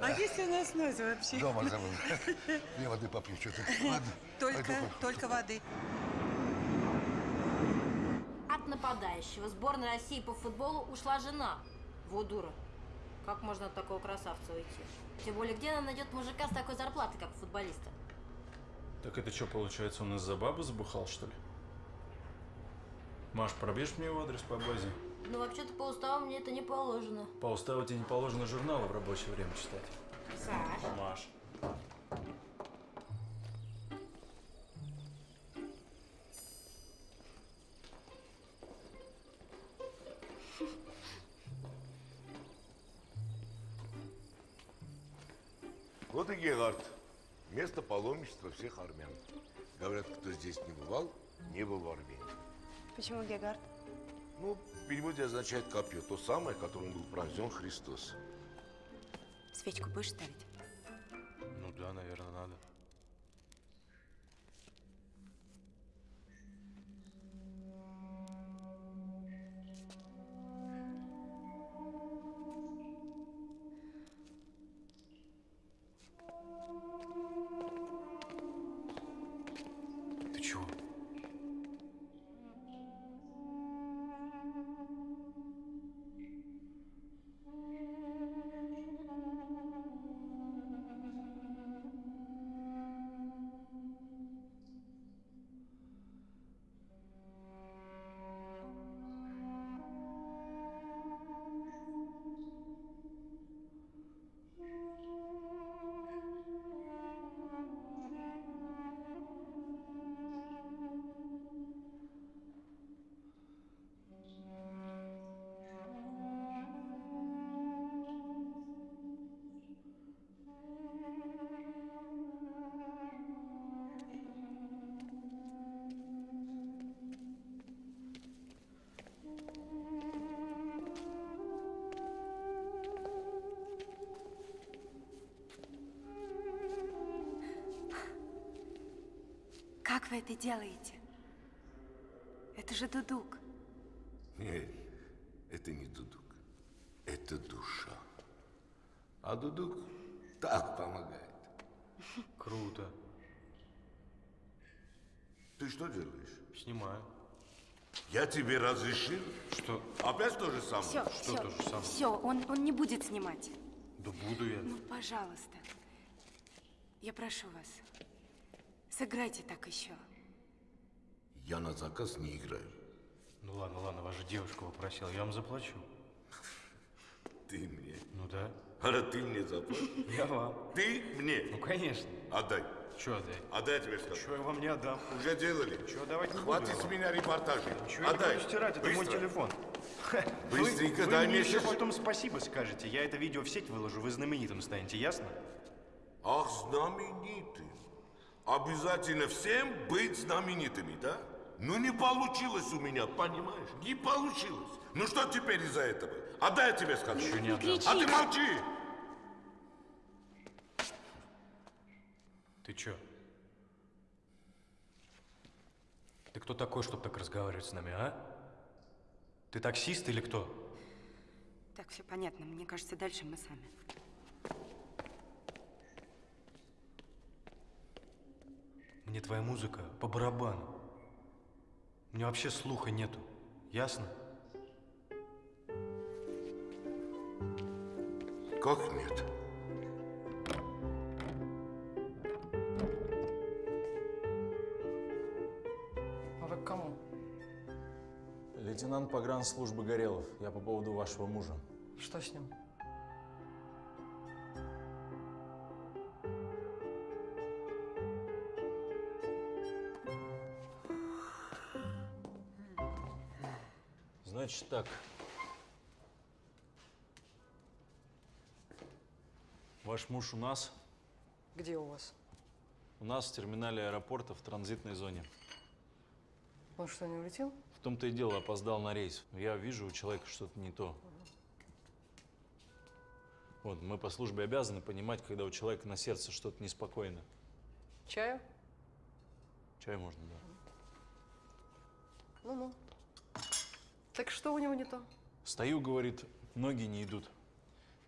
А если у нас нос вообще? Дома забыл. Я воды попью, что-то. Ладно. Только, только воды. От нападающего сборной России по футболу ушла жена. Вот дура. Как можно от такого красавца уйти? Тем более, где она найдет мужика с такой зарплатой, как у футболиста? Так это что, получается, он из-за бабы забухал, что ли? Маш, пробежь мне его адрес по базе? Ну, вообще-то по уставу мне это не положено. По уставу тебе не положено журналы в рабочее время читать. Саш. Маш. Вот и Гегард. Место паломничества всех армян. Говорят, кто здесь не бывал, не был в Армении. Почему Гегард? Ну, в переводе означает копье. То самое, которым был пронзен Христос. Свечку будешь ставить? Ну да, наверное, надо. Как вы это делаете? Это же дудук. Нет, это не дудук. Это душа. А дудук так помогает. Круто. Ты что делаешь? Снимаю. Я тебе разрешил? Что? Опять то же самое? Все, Что все, то же самое? все, он, он не будет снимать. Да буду я. Ну, пожалуйста. Я прошу вас. Сыграйте так еще. Я на заказ не играю. Ну ладно, ладно, ваша девушка попросила, я вам заплачу. Ты мне. Ну да. А ты мне заплатишь? Я вам. Ты мне? Ну конечно. Отдай. Че отдай? Отдай, я тебе сказал. Чего я вам не отдам? Уже делали. Чего давать не Хватит с я меня репортажей. Я не Отдай. буду стирать, это мой Быстро. телефон. Быстренько вы, дай вы мне еще потом спасибо скажете. Я это видео в сеть выложу, вы знаменитым станете, ясно? Ах, знаменитым. Обязательно всем быть знаменитыми, да? Ну не получилось у меня, понимаешь? Не получилось. Ну что теперь из-за этого? Отдай я тебе скажу. Ничего не отдам. А ты молчи! Ты чё? Ты кто такой, чтобы так разговаривать с нами, а? Ты таксист или кто? Так, все понятно. Мне кажется, дальше мы сами. Мне твоя музыка по барабану. У меня вообще слуха нету. Ясно? Как нет? А вы к кому? Лейтенант погранслужбы Горелов. Я по поводу вашего мужа. Что с ним? Значит так. Ваш муж у нас, Где у вас? у нас в терминале аэропорта в транзитной зоне. Он что, не улетел? В том-то и дело, опоздал на рейс. Я вижу у человека что-то не то. Вот, мы по службе обязаны понимать, когда у человека на сердце что-то неспокойно. Чаю? Чай можно, да. Ну-ну. Так что у него не то? Стою, говорит, ноги не идут.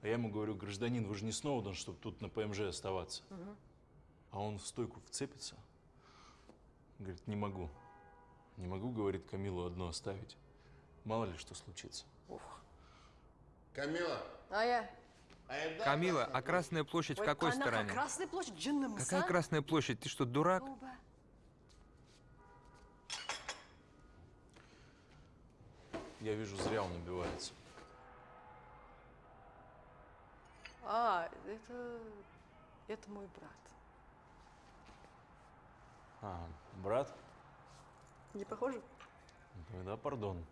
А я ему говорю, гражданин, вы же не Сноуден, чтобы тут на ПМЖ оставаться. Мгм. А он в стойку вцепится. Говорит, не могу. Не могу, говорит, Камилу одну оставить. Мало ли что случится. Камила, А я? Камила, а Красная площадь в Ой, какой она стороне? Красная площадь, Джинна Какая Красная площадь? Ты что, дурак? Я вижу, зря он убивается. А, это... Это мой брат. А, брат? Не похоже? Тогда пардон.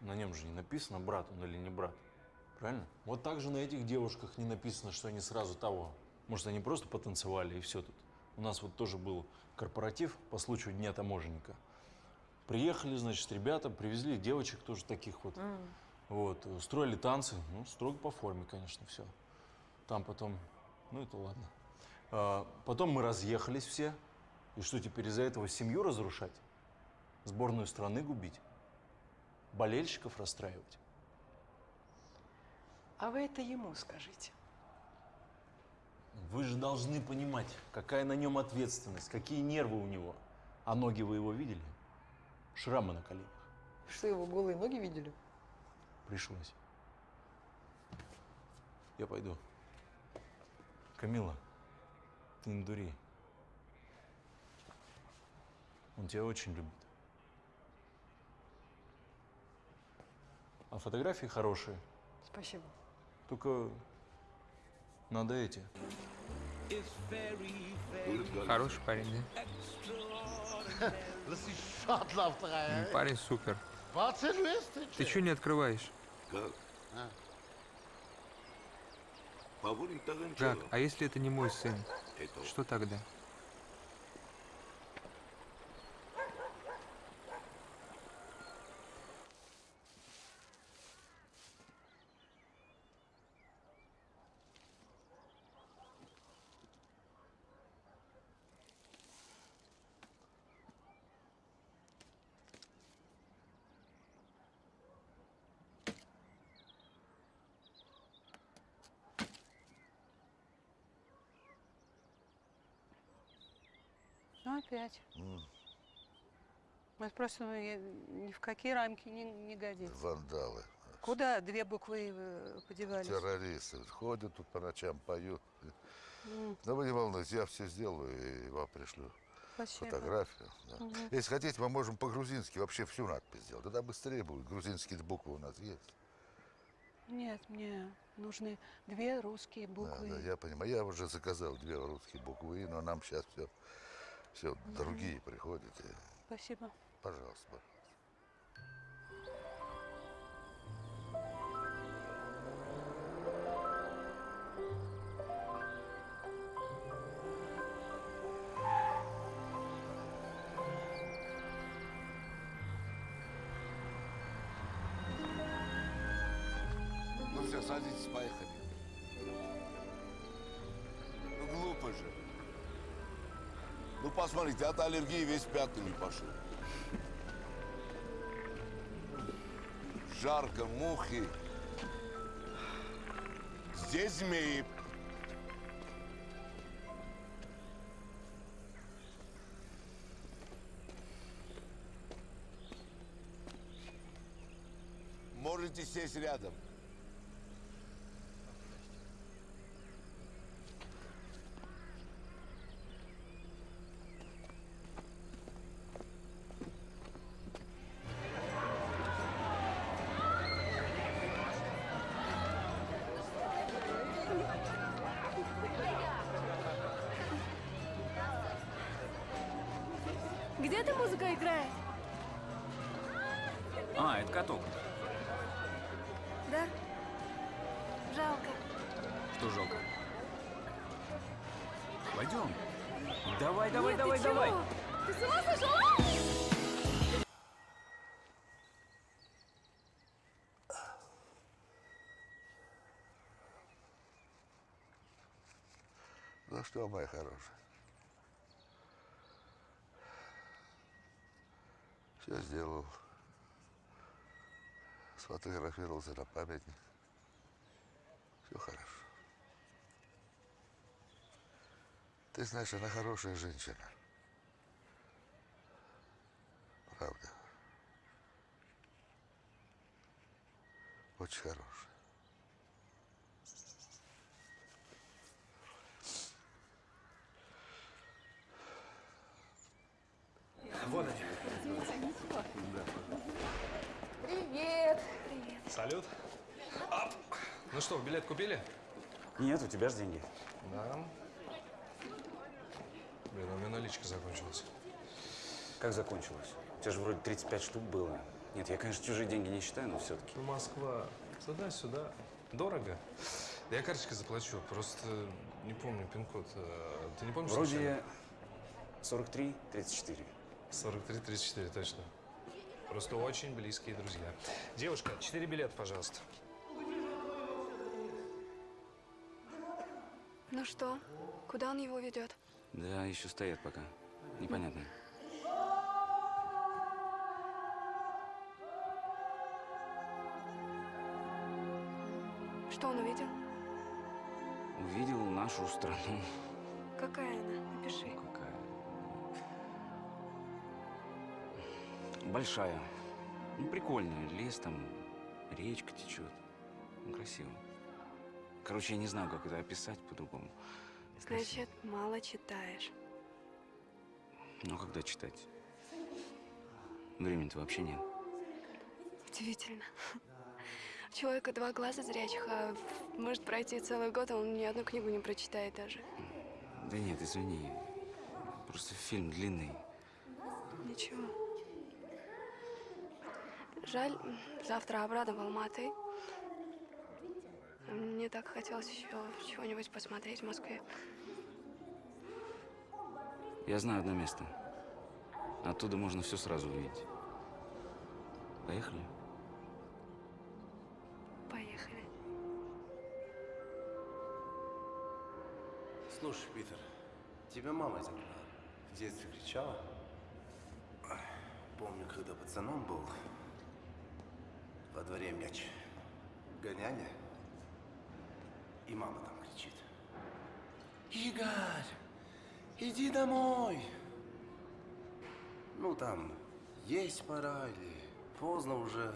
На нем же не написано, брат он или не брат. Правильно? Вот так же на этих девушках не написано, что они сразу того. Может, они просто потанцевали и все тут. У нас вот тоже был корпоратив по случаю Дня таможенника. Приехали, значит, ребята, привезли девочек тоже таких вот. Вот, устроили танцы, ну, строго по форме, конечно, все. Там потом, ну, это ладно. А, потом мы разъехались все. И что, теперь из-за этого семью разрушать? Сборную страны губить? Болельщиков расстраивать? А вы это ему скажите. Вы же должны понимать, какая на нем ответственность, какие нервы у него. А ноги вы его видели? Шрамы на коленях. Что, его голые ноги видели? Пришлось. Я пойду. Камила, ты не дури. Он тебя очень любит. А фотографии хорошие. Спасибо. Только надо эти. Хороший парень, да? Ну, Парень супер. Ты что не открываешь? Как? Жак, а если это не мой сын? Что тогда? Опять. М, Это просто ну, ни в какие рамки не, не годится. Вандалы, Куда две буквы э, подевались? террористы. Ходят тут по ночам, поют. М, Но вы не волнуйтесь, я все сделаю и вам пришлю Спасибо. фотографию. да. Мгм. Если хотите, мы можем по-грузински вообще всю надпись сделать. Тогда быстрее будет. Грузинские буквы у нас есть. Нет, мне нужны две русские Да, буквы. да, я понимаю. Я уже заказал две русские буквы, но нам сейчас все, все другие приходят. Спасибо. Пожалуйста. Посмотрите, от аллергии весь пятнами пошел. Жарко, мухи. Здесь змеи. Можете сесть рядом. Что, моя хорошая? Все сделал. Сфотографировался на памятник. Все хорошо. Ты знаешь, она хорошая женщина. Правда. Очень хорошая. Вон они. Привет. Салют. Ап. Ну что, билет купили? Нет, у тебя же деньги. Да. Блин, у меня наличка закончилась. Как закончилось? У тебя же вроде 35 штук было. Нет, я, конечно, чужие деньги не считаю, но все-таки. Ну, Москва. Туда-сюда. Дорого. Да я карточкой заплачу. Просто не помню пин-код. А, Ты не помнишь? Вроде 43, 34. 43-34, точно. Просто очень близкие друзья. Девушка, четыре билета, пожалуйста. Ну что, куда он его ведет? Да, еще стоят пока. Непонятно. Что он увидел? Увидел нашу страну. Какая она? Напиши. Большая. Ну, прикольная. Лес там, речка течет. Ну, красиво. Короче, я не знаю, как это описать по-другому. Значит, мало читаешь. Ну, когда читать? Времени-то вообще нет. Удивительно. У человека два глаза зрячих, а может пройти целый год, а он ни одну книгу не прочитает даже. Да нет, извини. Просто фильм длинный. Ничего. Жаль, завтра обратно в Алматы. Мне так хотелось еще чего-нибудь посмотреть в Москве. Я знаю одно место. Оттуда можно все сразу увидеть. Поехали? Поехали. Слушай, Питер, тебя мама забрала. В детстве кричала. Помню, когда пацаном был, во дворе мяч. Гоняли. И мама там кричит. Игорь, иди домой. Ну, там, есть пора или поздно уже.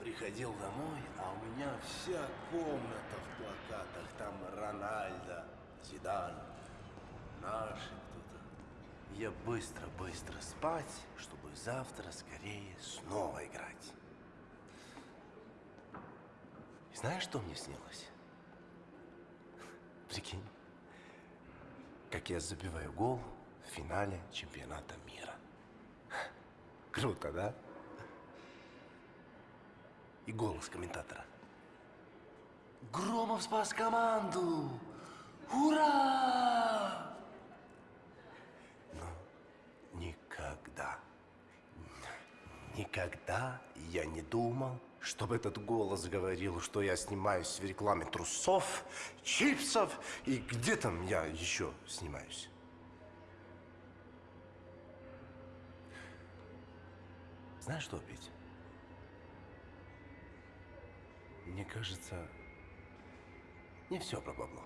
Приходил домой, а у меня вся комната в плакатах. Там Рональдо, Зидан, наши кто-то. Я быстро-быстро спать, чтобы завтра скорее снова играть. Знаешь, что мне снилось? Прикинь, как я забиваю гол в финале чемпионата мира. Круто, да? И голос комментатора. Громов спас команду! Ура! Но никогда, никогда я не думал, чтобы этот голос говорил, что я снимаюсь в рекламе трусов, чипсов и где там я еще снимаюсь. Знаешь что, Петь? Мне кажется, не все про бабло.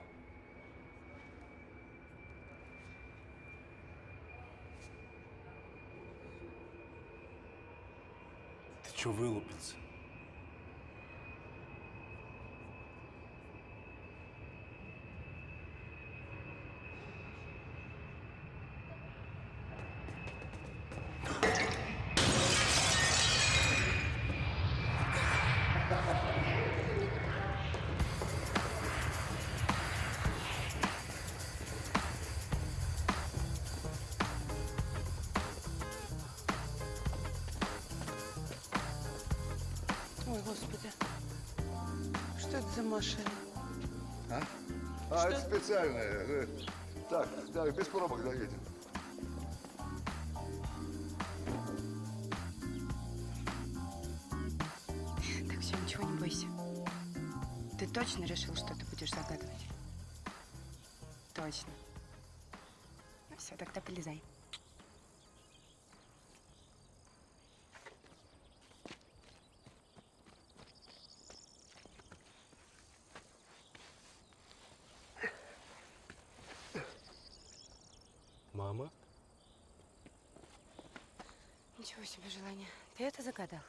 Ты чё вылупился? Машина? А? А, это специальное. Так, так, без пробок доедем. Так, все, ничего не бойся. Ты точно решил, что ты будешь загадывать? Точно. Ну все, тогда полезай. Мама? Ничего себе желание. Ты это загадал?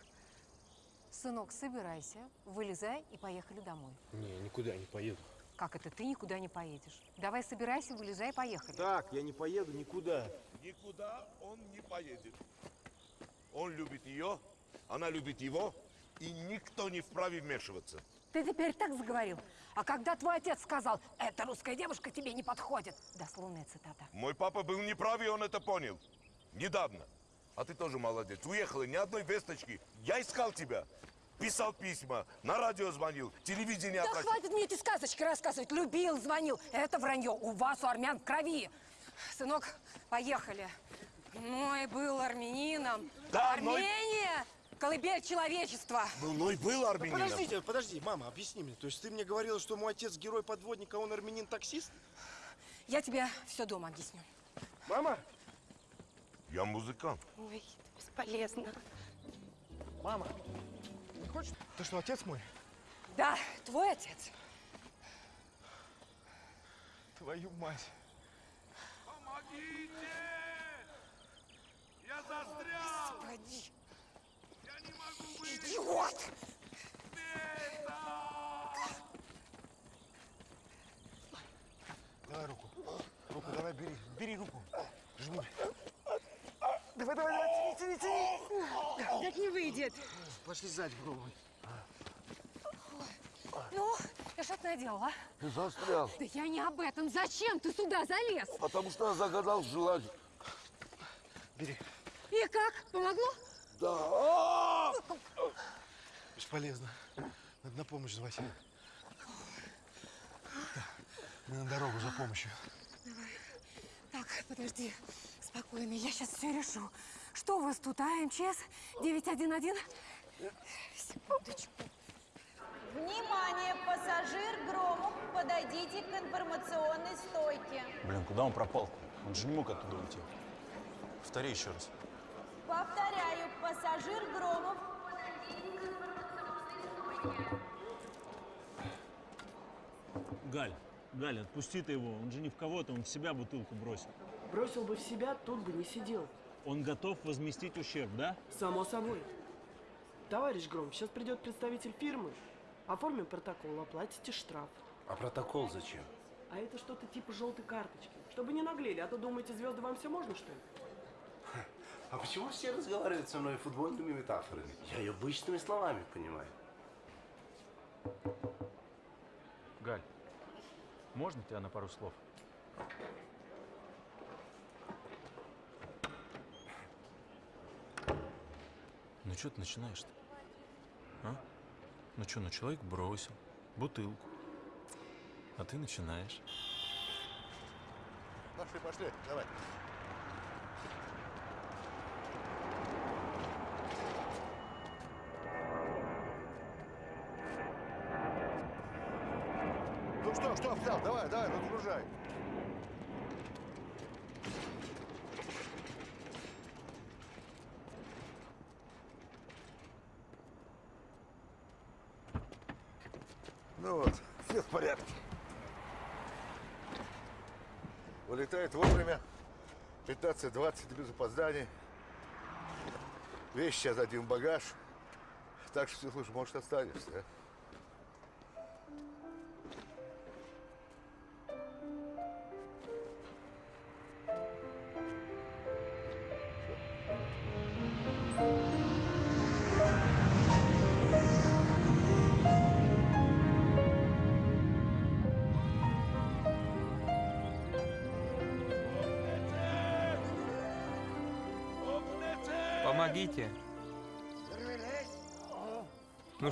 Сынок, собирайся, вылезай и поехали домой. Не, никуда не поеду. Как это ты никуда не поедешь? Давай собирайся, вылезай, поехали. Так, я не поеду никуда. Никуда он не поедет. Он любит ее, она любит его, и никто не вправе вмешиваться. Ты теперь так заговорил. А когда твой отец сказал, эта русская девушка тебе не подходит. Дословная цитата. Мой папа был неправ, и он это понял. Недавно. А ты тоже молодец. Уехала ни одной весточки. Я искал тебя. Писал письма, на радио звонил, телевидение Да оплатил. хватит мне эти сказочки рассказывать. Любил, звонил. Это вранье. У вас, у армян, в крови. Сынок, поехали. Мой был армянином. Да, Армения! Колыбель человечества. Был, ну и был армянином. Подождите, подожди, мама, объясни мне. То есть ты мне говорила, что мой отец герой-подводник, а он армянин-таксист? Я тебе все дома объясню. Мама? Я музыкант. Ой, бесполезно. Мама, не хочешь? Ты что, отец мой? Да, твой отец. Твою мать. Я застрял! Господи! Идиот! Давай руку. Руку давай, бери. Бери руку. Жми. Давай, давай, давай, тяни, тяни, тяни. Так не выйдет. Пошли сзади пробуй. Ну, я что ты наделал, а? Ты застрял. Да я не об этом. Зачем ты сюда залез? Потому что я загадал желание. Бери. И как? Помогло? Да. Бесполезно. Надо на помощь звать. Мы на дорогу за помощью. Так, подожди. Спокойно, я сейчас все решу. Что у вас тут, а? МЧС 911? Секундочку. Внимание, пассажир Громов, подойдите к информационной стойке. Блин, куда он пропал? Он же не мог оттуда уйти. Повтори еще раз. Повторяю, пассажир Громов. Галь, Галь, отпусти ты его. Он же не в кого-то, он в себя бутылку бросил. Бросил бы в себя, тут бы не сидел. Он готов возместить ущерб, да? Само собой. Товарищ Гром, сейчас придет представитель фирмы. Оформим протокол, оплатите штраф. А протокол зачем? А это что-то типа желтой карточки. Чтобы не наглели, а то думаете, звезды вам все можно, что ли? А почему все разговаривают со мной футбольными метафорами? Я ее обычными словами понимаю. Галь, можно тебя на пару слов? Ну что ты начинаешь-то? А? Ну что, ну человек бросил бутылку, а ты начинаешь. Пошли, пошли, давай. Ну что, что встал? Давай, давай, разгружай. Ну вот, все в порядке. Вылетает вовремя. 15-20 без опозданий. Вещи отдадим в багаж. Так что, слушай, может, останешься, а?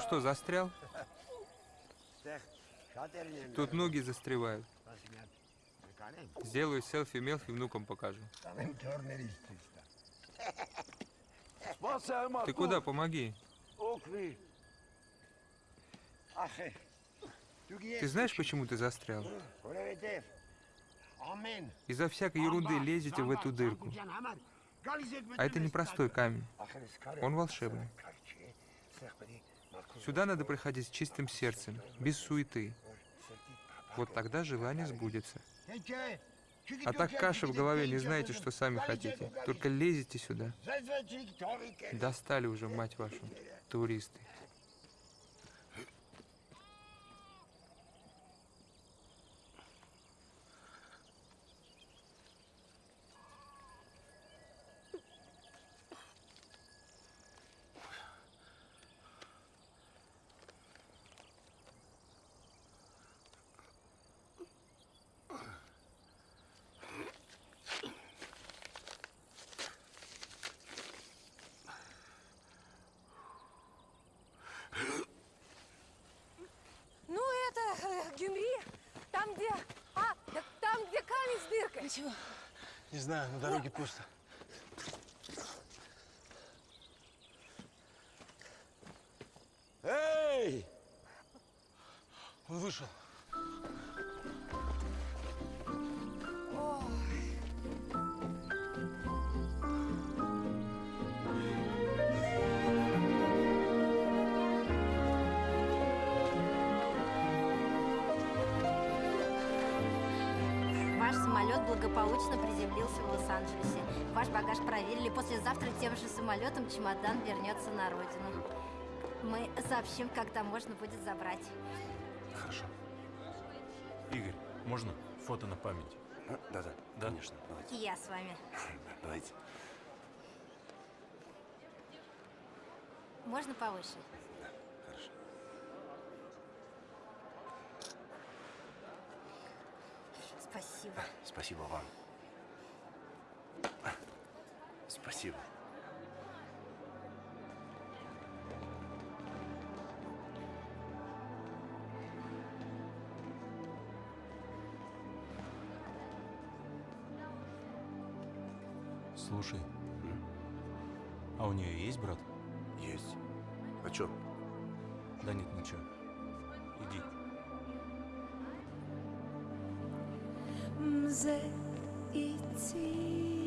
Что, застрял? Тут ноги застревают. Сделаю селфи Мелфи внукам покажу. Ты куда? Помоги. Ты знаешь, почему ты застрял? Из-за всякой ерунды лезете в эту дырку. А это не простой камень. Он волшебный. Сюда надо приходить с чистым сердцем, без суеты. Вот тогда желание сбудется. А так каша в голове, не знаете, что сами хотите. Только лезете сюда. Достали уже, мать вашу, туристы. Ну, это, э, Гюмри, там, где... А, да там, где камень с дыркой. Ты чего? Не знаю, на дороге пусто. Эй! Он вышел. Благополучно приземлился в Лос-Анджелесе. Ваш багаж проверили. Послезавтра тем же самолетом чемодан вернется на родину. Мы сообщим, когда можно будет забрать. Хорошо. Игорь, можно фото на память? Да-да, Да? конечно. Давайте. Я с вами. Давайте. Можно повыше? Хорошо. Спасибо. Спасибо вам. Спасибо. Слушай, а у нее есть брат? Есть. А чё? Да нет, ничего. Иди. Mze itinis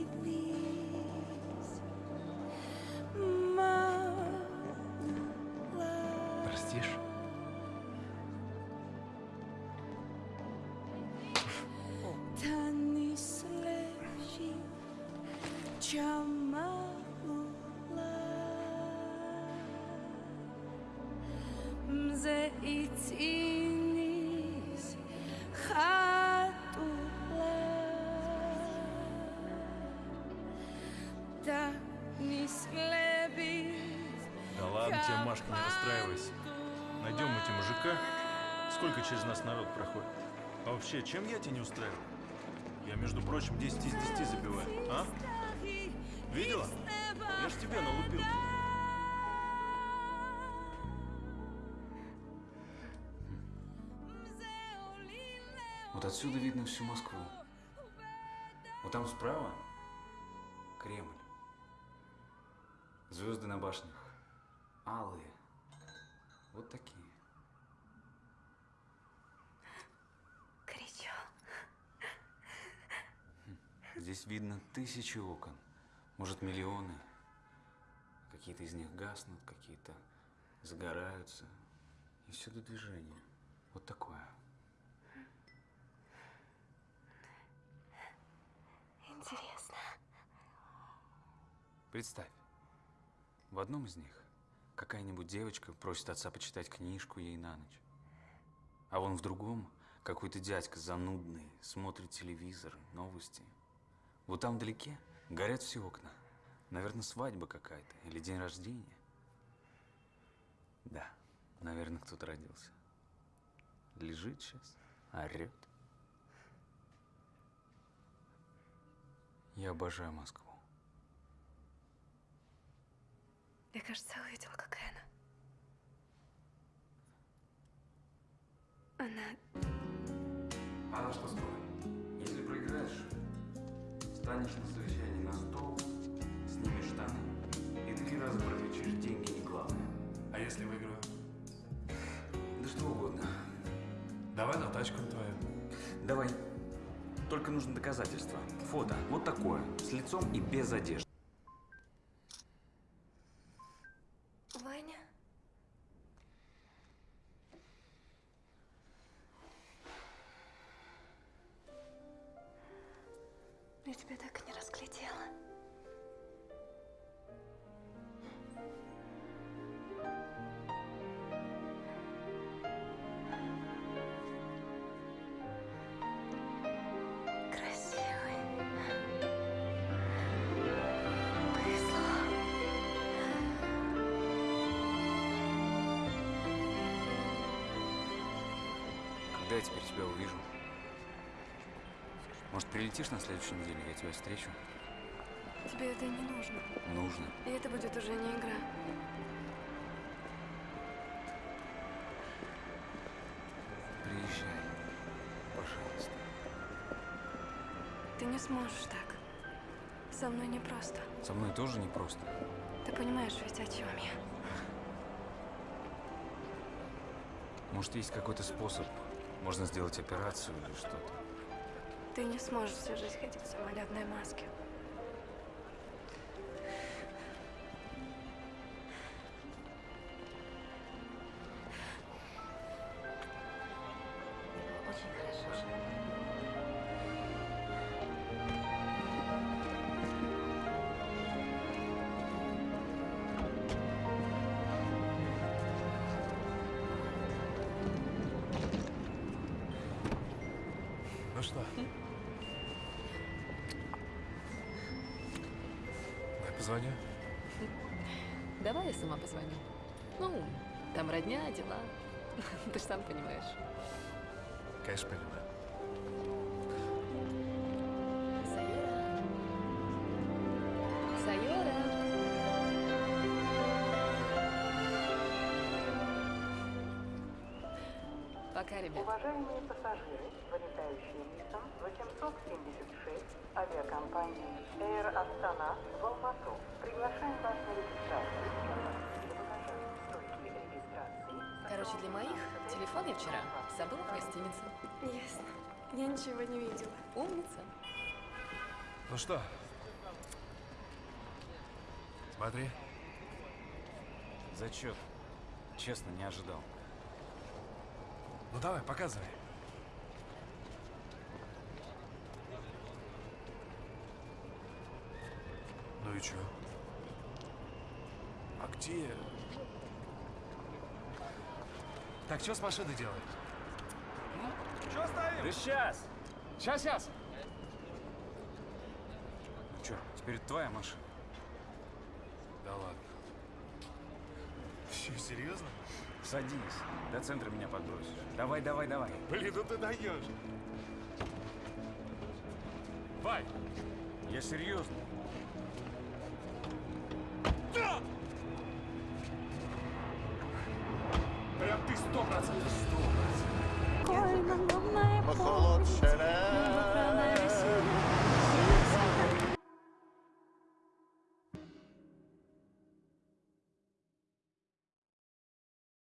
да ладно тебе, Машка, не расстраивайся. Найдем мы тебе мужика. Сколько через нас народ проходит? А вообще, чем я тебя не устраиваю? Я, между прочим, 10 из 10 забиваю, а? Видела? Я ж тебе налупил. Вот отсюда видно всю Москву. Вот там справа Кремль. Звезды на башнях. Алые. Вот такие. Горячо. Здесь видно тысячи окон. Может, миллионы. Какие-то из них гаснут, какие-то загораются. И всюду движение. Вот такое. Интересно. Представь, в одном из них какая-нибудь девочка просит отца почитать книжку ей на ночь. А вон в другом какой-то дядька занудный смотрит телевизор, новости. Вот там вдалеке горят все окна. Наверное, свадьба какая-то или день рождения. Да, наверное, кто-то родился. Лежит сейчас, орет. Я обожаю Москву. Я, кажется, увидела, какая она. Она... Она что скоро? Если проиграешь, станешь на совещании на стол, снимешь штаны и три раза прокричишь «деньги не главное». А если выиграю? Да что угодно. Давай на тачку твою. Давай. Только нужно доказательство. Фото. Вот такое. С лицом и без одежды. На следующей неделе, я тебя встречу? Тебе это и не нужно. Нужно. И это будет уже не игра. Приезжай. Пожалуйста. Ты не сможешь так. Со мной непросто. Со мной тоже непросто. Ты понимаешь ведь, о чем я? Может, есть какой-то способ? Можно сделать операцию или что-то? Ты не сможешь всю жизнь ходить в самолетной маске. Дела. Ты ж сам понимаешь. Конечно, понимаю. Сайора. Сайора. Пока, ребят. Уважаемые пассажиры, вылетающие рейсом 876 авиакомпании Air Astana в Алмату, приглашаем вас на регистрацию. Короче, для моих телефон я вчера забыла в гостинице. Ясно. Я ничего не видела. Умница. Ну что? Смотри. Зачет. Честно, не ожидал. Ну давай, показывай. Ну и чё? А где? Так, что с машиной делать? Что стоим? Да сейчас! Сейчас, сейчас! Ну что, теперь это твоя машина? Да ладно. Че, серьезно? Садись, до центра меня подбросишь. Давай, давай, давай. Блин, ну ты даешь. Вай! Я серьезно.